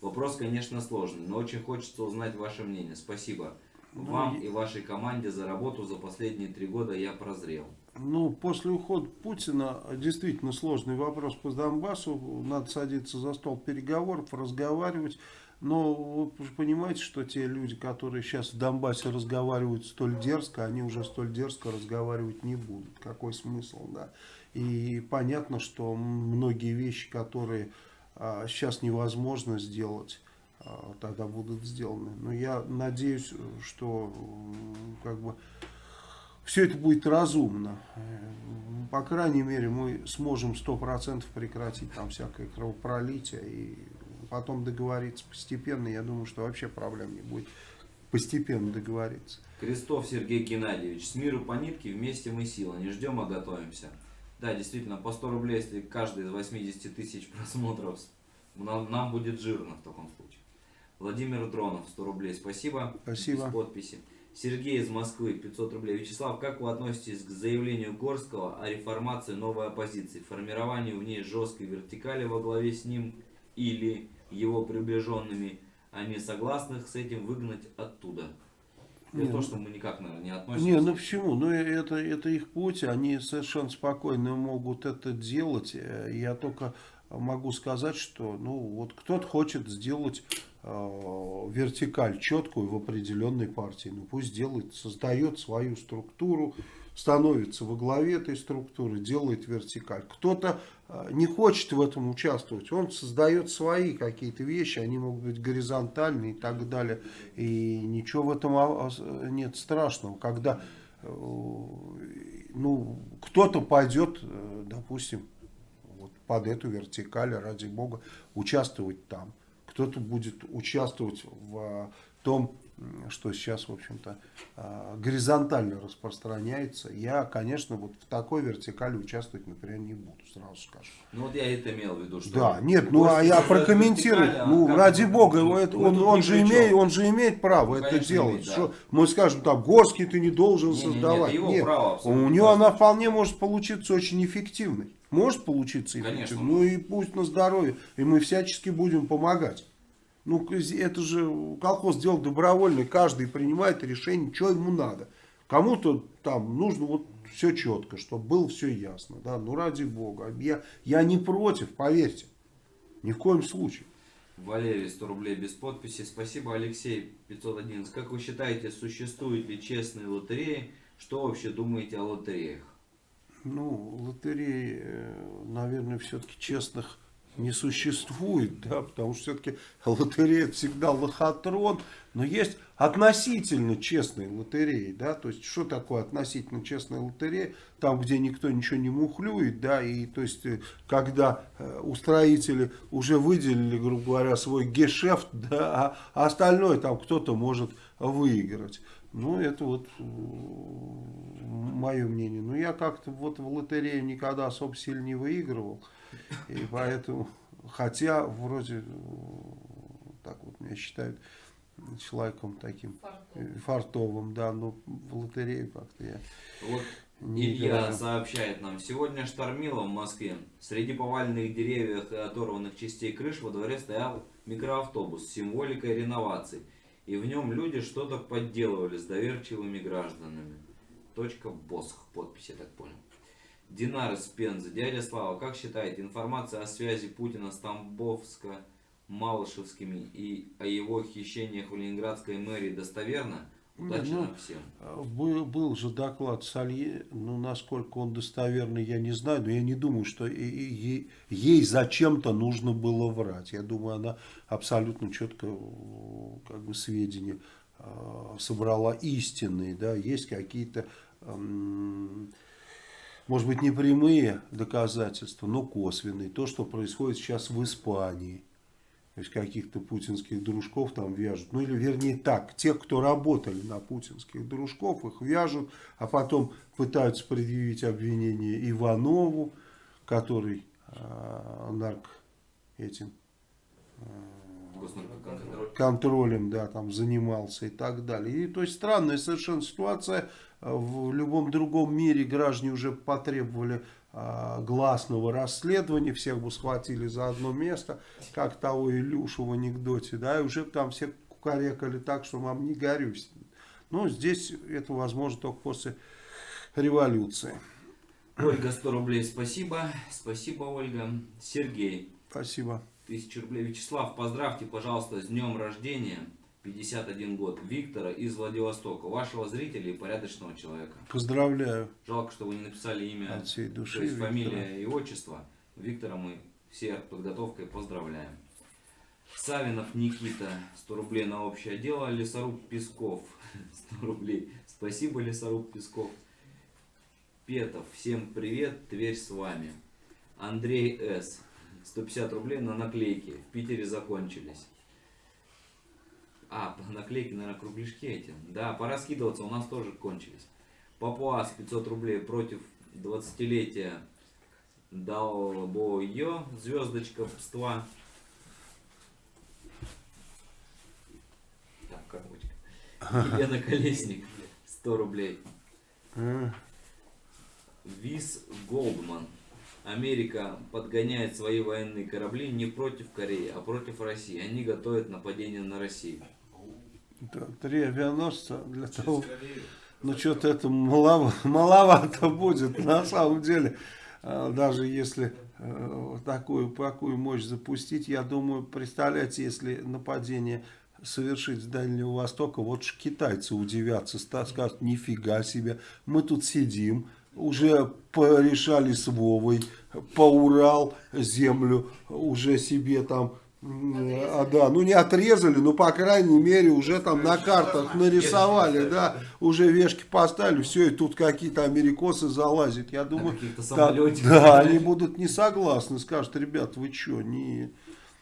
Вопрос, конечно, сложный, но очень хочется узнать ваше мнение. Спасибо вам и вашей команде за работу за последние три года. Я прозрел. Ну, после ухода Путина действительно сложный вопрос по Донбассу. Надо садиться за стол переговоров, разговаривать. Но вы же понимаете, что те люди, которые сейчас в Донбассе разговаривают столь дерзко, они уже столь дерзко разговаривать не будут. Какой смысл, да? И понятно, что многие вещи, которые а, сейчас невозможно сделать, а, тогда будут сделаны. Но я надеюсь, что как бы все это будет разумно. Э, По крайней мере, мы сможем 100% прекратить там всякое кровопролитие и потом договориться постепенно. Я думаю, что вообще проблем не будет постепенно договориться. Крестов Сергей Геннадьевич. С миру по нитке, вместе мы сила. Не ждем, а готовимся. Да, действительно, по 100 рублей, если каждый из 80 тысяч просмотров, нам, нам будет жирно в таком случае. Владимир Дронов, 100 рублей, спасибо. Спасибо. Без подписи. Сергей из Москвы, 500 рублей. Вячеслав, как вы относитесь к заявлению Горского о реформации новой оппозиции, формированию в ней жесткой вертикали во главе с ним или его приближенными, а не согласных с этим выгнать оттуда? Это Не, то, ну- что мы никак, наверное, не относимся. Не, ну почему? Ну это, это их путь, они совершенно спокойно могут это делать. Э, Я только могу сказать, что ну вот кто-то хочет сделать э, вертикаль четкую в определенной партии. Ну пусть делает, создает свою структуру, становится во главе этой структуры, делает вертикаль. Кто-то э, не хочет в этом участвовать, он создает свои какие-то вещи, они могут быть горизонтальные и так далее. И ничего в этом а, а, нет страшного, когда э, ну, кто-то пойдет, э, допустим, вот под эту вертикаль, ради бога, участвовать там. Кто-то будет участвовать в том, что сейчас, в общем-то, а, горизонтально распространяется. Я, конечно, вот в такой вертикали участвовать, например, не буду, сразу скажу. Ну вот я это имел в виду, что... Да, нет, ну а я прокомментирую. а Ну, ради бога, это- Мы он, он же имеет, он же имеет право Ну, это конечно, делать. имеет, да. Что мы скажем так, Горский ты не должен это создавать. его Нет, право абсолютно у него она вполне может получиться очень эффективной. Может получиться Конечно, эффективной. Ну и пусть на здоровье. И мы всячески будем помогать. Ну, это же колхоз дело добровольный, каждый принимает решение, что ему надо. Кому-то там нужно вот все четко, чтобы было все ясно. Да? Ну, ради бога. Я, я не против, поверьте. Ни в коем случае. Валерий, 100 рублей без подписи. Спасибо, Алексей, 511. Как вы считаете, существуют ли честные лотереи? Что вообще думаете о лотереях? Ну, лотереи, э, наверное, все-таки честных не существует, да, потому что все-таки лотерея всегда лохотрон, но есть относительно честные лотереи, да, то есть что такое относительно честная лотерея, там, где никто ничего не мухлюет, да, и то есть, э, когда э, устроители уже выделили, грубо говоря, свой гешефт, да, а остальное там кто-то может выиграть. Ну, это вот мое мнение. Но я как-то вот в лотерею никогда особо сильно не выигрывал. И поэтому, хотя вроде э, так вот меня считают человеком таким э, фартовым, да, но в лотерею как-то я Вот не Илья играю. сообщает нам, сегодня штормило в Москве. Среди поваленных деревьев и оторванных частей крыш во дворе стоял микроавтобус с символикой реноваций. И в нем люди что-то подделывали с доверчивыми гражданами. Точка Босх. Подпись, я так понял. Динар из Пензы. Дядя Слава, как считаете, информация о связи Путина с Тамбовско-Малышевскими и о его хищениях в Ленинградской мэрии достоверна? Удачи Ну, нам всем. Был, был же доклад Салье, ну, насколько он достоверный, я не знаю, но я не думаю, что и- и- ей, ей зачем-то нужно было врать. Я думаю, она абсолютно четко э, как бы сведения э, собрала истинные, да, есть какие-то, может быть, не прямые доказательства, но косвенные. То, что происходит сейчас в Испании. То есть каких-то путинских дружков там вяжут. Ну или вернее так, тех, кто работали на путинских дружков, их вяжут, а потом пытаются предъявить обвинение Иванову, который э, нарк этим Госнаркоконтроль. контролем, да, там занимался и так далее. И то есть странная совершенно ситуация. В любом другом мире граждане уже потребовали а, гласного расследования, всех бы схватили за одно место, как того Илюшу в анекдоте, да, и уже там все кукарекали так, что вам не горюсь. Но здесь это возможно только после революции. Ольга, 100 рублей, спасибо. Спасибо, Ольга. Сергей, Спасибо. 1000 рублей. Вячеслав, поздравьте, пожалуйста, с днем рождения. 51 год. Виктора из Владивостока. Вашего зрителя и порядочного человека. Поздравляю Жалко, что вы не написали имя, от всей души. то есть Виктора. фамилия и отчество. Виктора мы все подготовкой поздравляем. Савинов Никита, 100 рублей на общее дело. Лесоруб Песков, 100 рублей. Спасибо, Лесоруб Песков. Петов, всем привет, Тверь с вами. Андрей С. 150 рублей на наклейки. В Питере закончились. А, наклейки, наверное, кругляшки эти. Да, пора скидываться, у нас тоже кончились. Папуас 500 рублей против 20-летия Далбойо, звездочка пства. Так, коробочка. Елена Колесник, 100 рублей. Виз Голдман. Америка подгоняет свои военные корабли не против Кореи, а против России. Они готовят нападение на Россию. Да, Три авианосца для того... Ну, что-то это малово- маловато будет, на самом деле. А, Даже если э, такую, такую мощь запустить, я думаю, представляете, если нападение совершить с Дальнего Востока, вот ж китайцы удивятся, скажут, нифига себе, мы тут сидим, уже порешали с Вовой, по Урал землю уже себе там, м, а, да, ну не отрезали, но по крайней мере уже там на картах нарисовали, да, уже вешки поставили, все, и тут какие-то америкосы залазят, я думаю, каких-то да, да, они будут не согласны, скажут, ребят, вы что, не...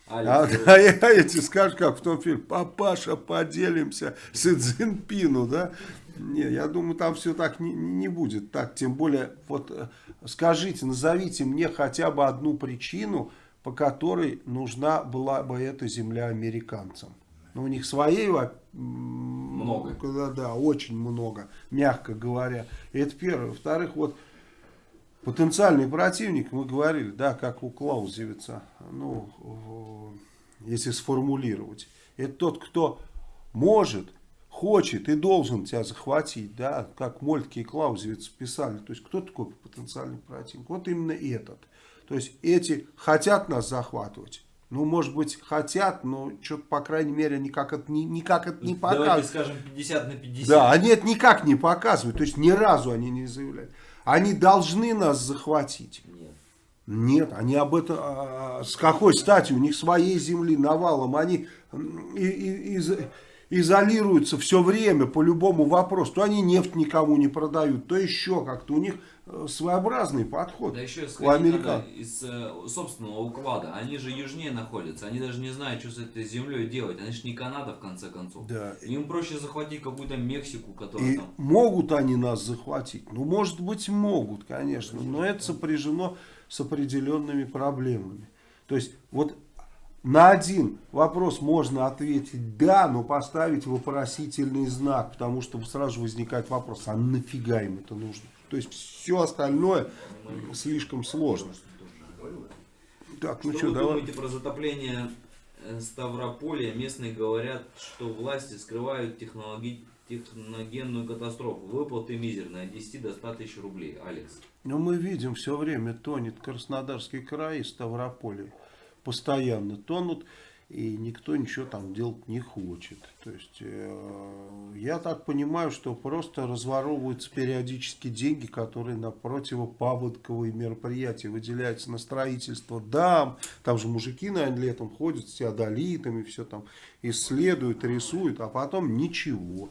А, Алекс, да, я эти скажут, как в том фильме, папаша, поделимся с Цзиньпину, да? Не, я думаю, там все так не, не будет. Так, тем более, вот э, скажите, назовите мне хотя бы одну причину, по которой нужна была бы эта земля американцам. Ну, у них своей Много. Да, да, очень много, мягко говоря. Это первое. Во-вторых, вот потенциальный противник, мы говорили, да, как у Клаузевица, ну, если сформулировать, это тот, кто может, хочет и должен тебя захватить, да, как Мольтке и Клаузевиц писали, то есть кто такой потенциальный противник? Вот именно этот. То есть эти хотят нас захватывать, ну, может быть, хотят, но что-то, по крайней мере, никак это не, никак это не Давайте показывают. скажем 50 на 50. Да, они это никак не показывают, то есть ни разу они не заявляют. Они должны нас захватить. Нет. Нет, они об этом, а, с какой стати, у них своей земли навалом, они из- изолируются все время по любому вопросу, то они нефть никому не продают, то еще как-то, у них э, своеобразный подход Да еще у американцев. надо из э, собственного уклада. Они же южнее находятся. Они даже не знают, что с этой землей делать. Они же не Канада, в конце концов. Да. Им проще захватить какую-то Мексику, которая И там... могут они нас захватить? Ну, может быть, могут, конечно, но это сопряжено с определенными проблемами. То есть, вот на один вопрос можно ответить «да», но поставить вопросительный знак, потому что сразу возникает вопрос, а нафига им это нужно? То есть, все остальное слишком сложно. Так, ну что что, вы давай. думаете про затопление э, Ставрополя? Местные говорят, что власти скрывают технологи... техногенную катастрофу. Выплаты мизерные, от 10 до 100 тысяч рублей. Алекс. Но мы видим, все время тонет Краснодарский край и Ставрополье. Постоянно тонут, и никто ничего там делать не хочет. То есть, э, я так понимаю, что просто разворовываются периодически деньги, которые на противопаводковые мероприятия выделяются на строительство дам. Там же мужики, наверное, летом ходят с теодолитами, все там исследуют, рисуют, а потом ничего.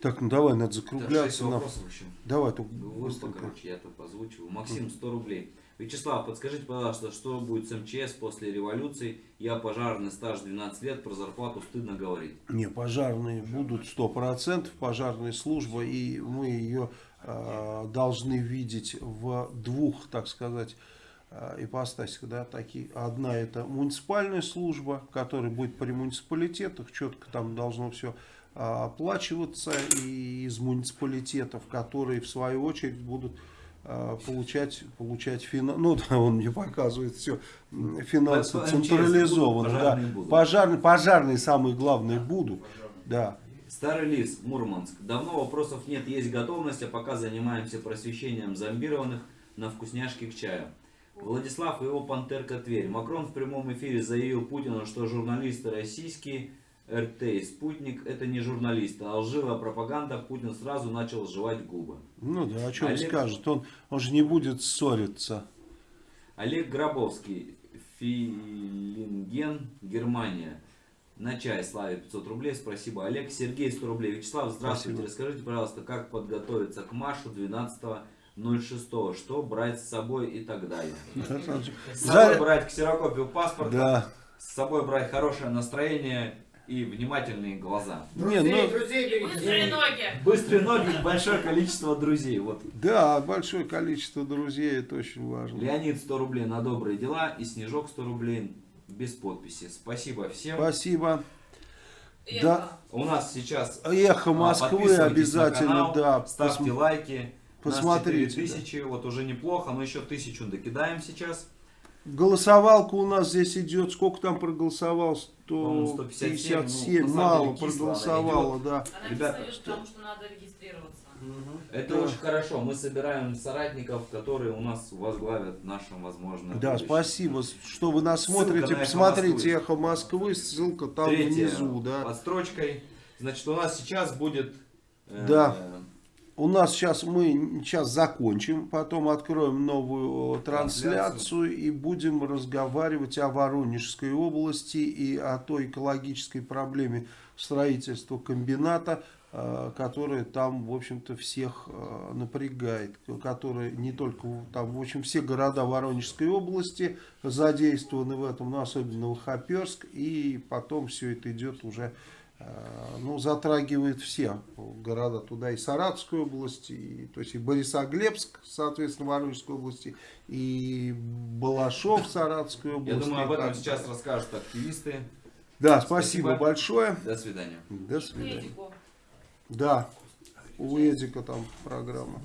Так, ну давай, надо закругляться. вопросов еще. Давай, только Выпуск, короче, я тут озвучиваю. Максим, 100 рублей. Вячеслав, подскажите, пожалуйста, что будет с МЧС после революции? Я пожарный, стаж 12 лет, про зарплату стыдно говорить. Не, пожарные будут 100%, пожарная служба, и мы ее э, должны видеть в двух, так сказать, э, ипостасях. Да, такие. Одна это муниципальная служба, которая будет при муниципалитетах, четко там должно все оплачиваться и из муниципалитетов, которые в свою очередь будут получать, получать финансы, ну да, он мне показывает все, финансы МЧС централизованно, да, будут. пожарные, пожарные самые главные будут, да, Старый лис, Мурманск. Давно вопросов нет, есть готовность, а пока занимаемся просвещением зомбированных на вкусняшки к чаю. Владислав и его пантерка Тверь. Макрон в прямом эфире заявил Путину, что журналисты российские, РТ и Спутник, это не журналисты, а лживая пропаганда. Путин сразу начал жевать губы. ну да, о чем Олег- скажет, он, он же не будет ссориться, Олег Гробовский, Филинген, Германия. На чай Славе 500 рублей, спасибо. Олег, Сергей 100 рублей. Вячеслав, здравствуйте. Спасибо. Расскажите, пожалуйста, как подготовиться к маршу 12 06, что брать с собой и так далее. С собой брать ксерокопию паспорта, Да. с собой брать хорошее настроение и внимательные глаза. Не, ну, Быстрые ноги. Быстрые ноги и большое количество друзей. Вот. да, большое количество друзей, это очень важно. Леонид 100 рублей на добрые дела и Снежок 100 рублей без подписи. Спасибо всем. Спасибо. Эхо. Да. У нас сейчас Эхо а, Москвы обязательно, канал, да. Ставьте посм- лайки. посмотрите, Нас 4000, вот уже неплохо, но еще тысячу докидаем сейчас. Голосовалка у нас здесь идет. Сколько там проголосовал? По-моему, 157. 157, ну, Мало проголосовало, да. Она Ребята, Ребята, потому что надо регистрироваться. Это Да. очень хорошо. Мы собираем соратников, которые у нас возглавят нашим, возможно, Да, будущем. спасибо, что вы нас Ссылка смотрите. на «Эхо Посмотрите Москвы». «Эхо Москвы», ссылка там Третье внизу, да. под строчкой. Значит, у нас сейчас будет... э, Да. У нас сейчас мы сейчас закончим, потом откроем новую э, трансляцию и будем разговаривать о Воронежской области и о той экологической проблеме строительства комбината, э, которая там, в общем-то, всех э, напрягает, которая не только там, в общем, все города Воронежской области задействованы в этом, но особенно Лохоперск, и потом все это идет уже ну, затрагивает все города туда, и Саратовской области, и, то есть и Борисоглебск, соответственно, Воронежской области, и Балашов Саратовской области. Я думаю, об этом сейчас расскажут активисты. Да, спасибо, Спасибо. большое. До свидания. До свидания. Да, у Эдика там программа.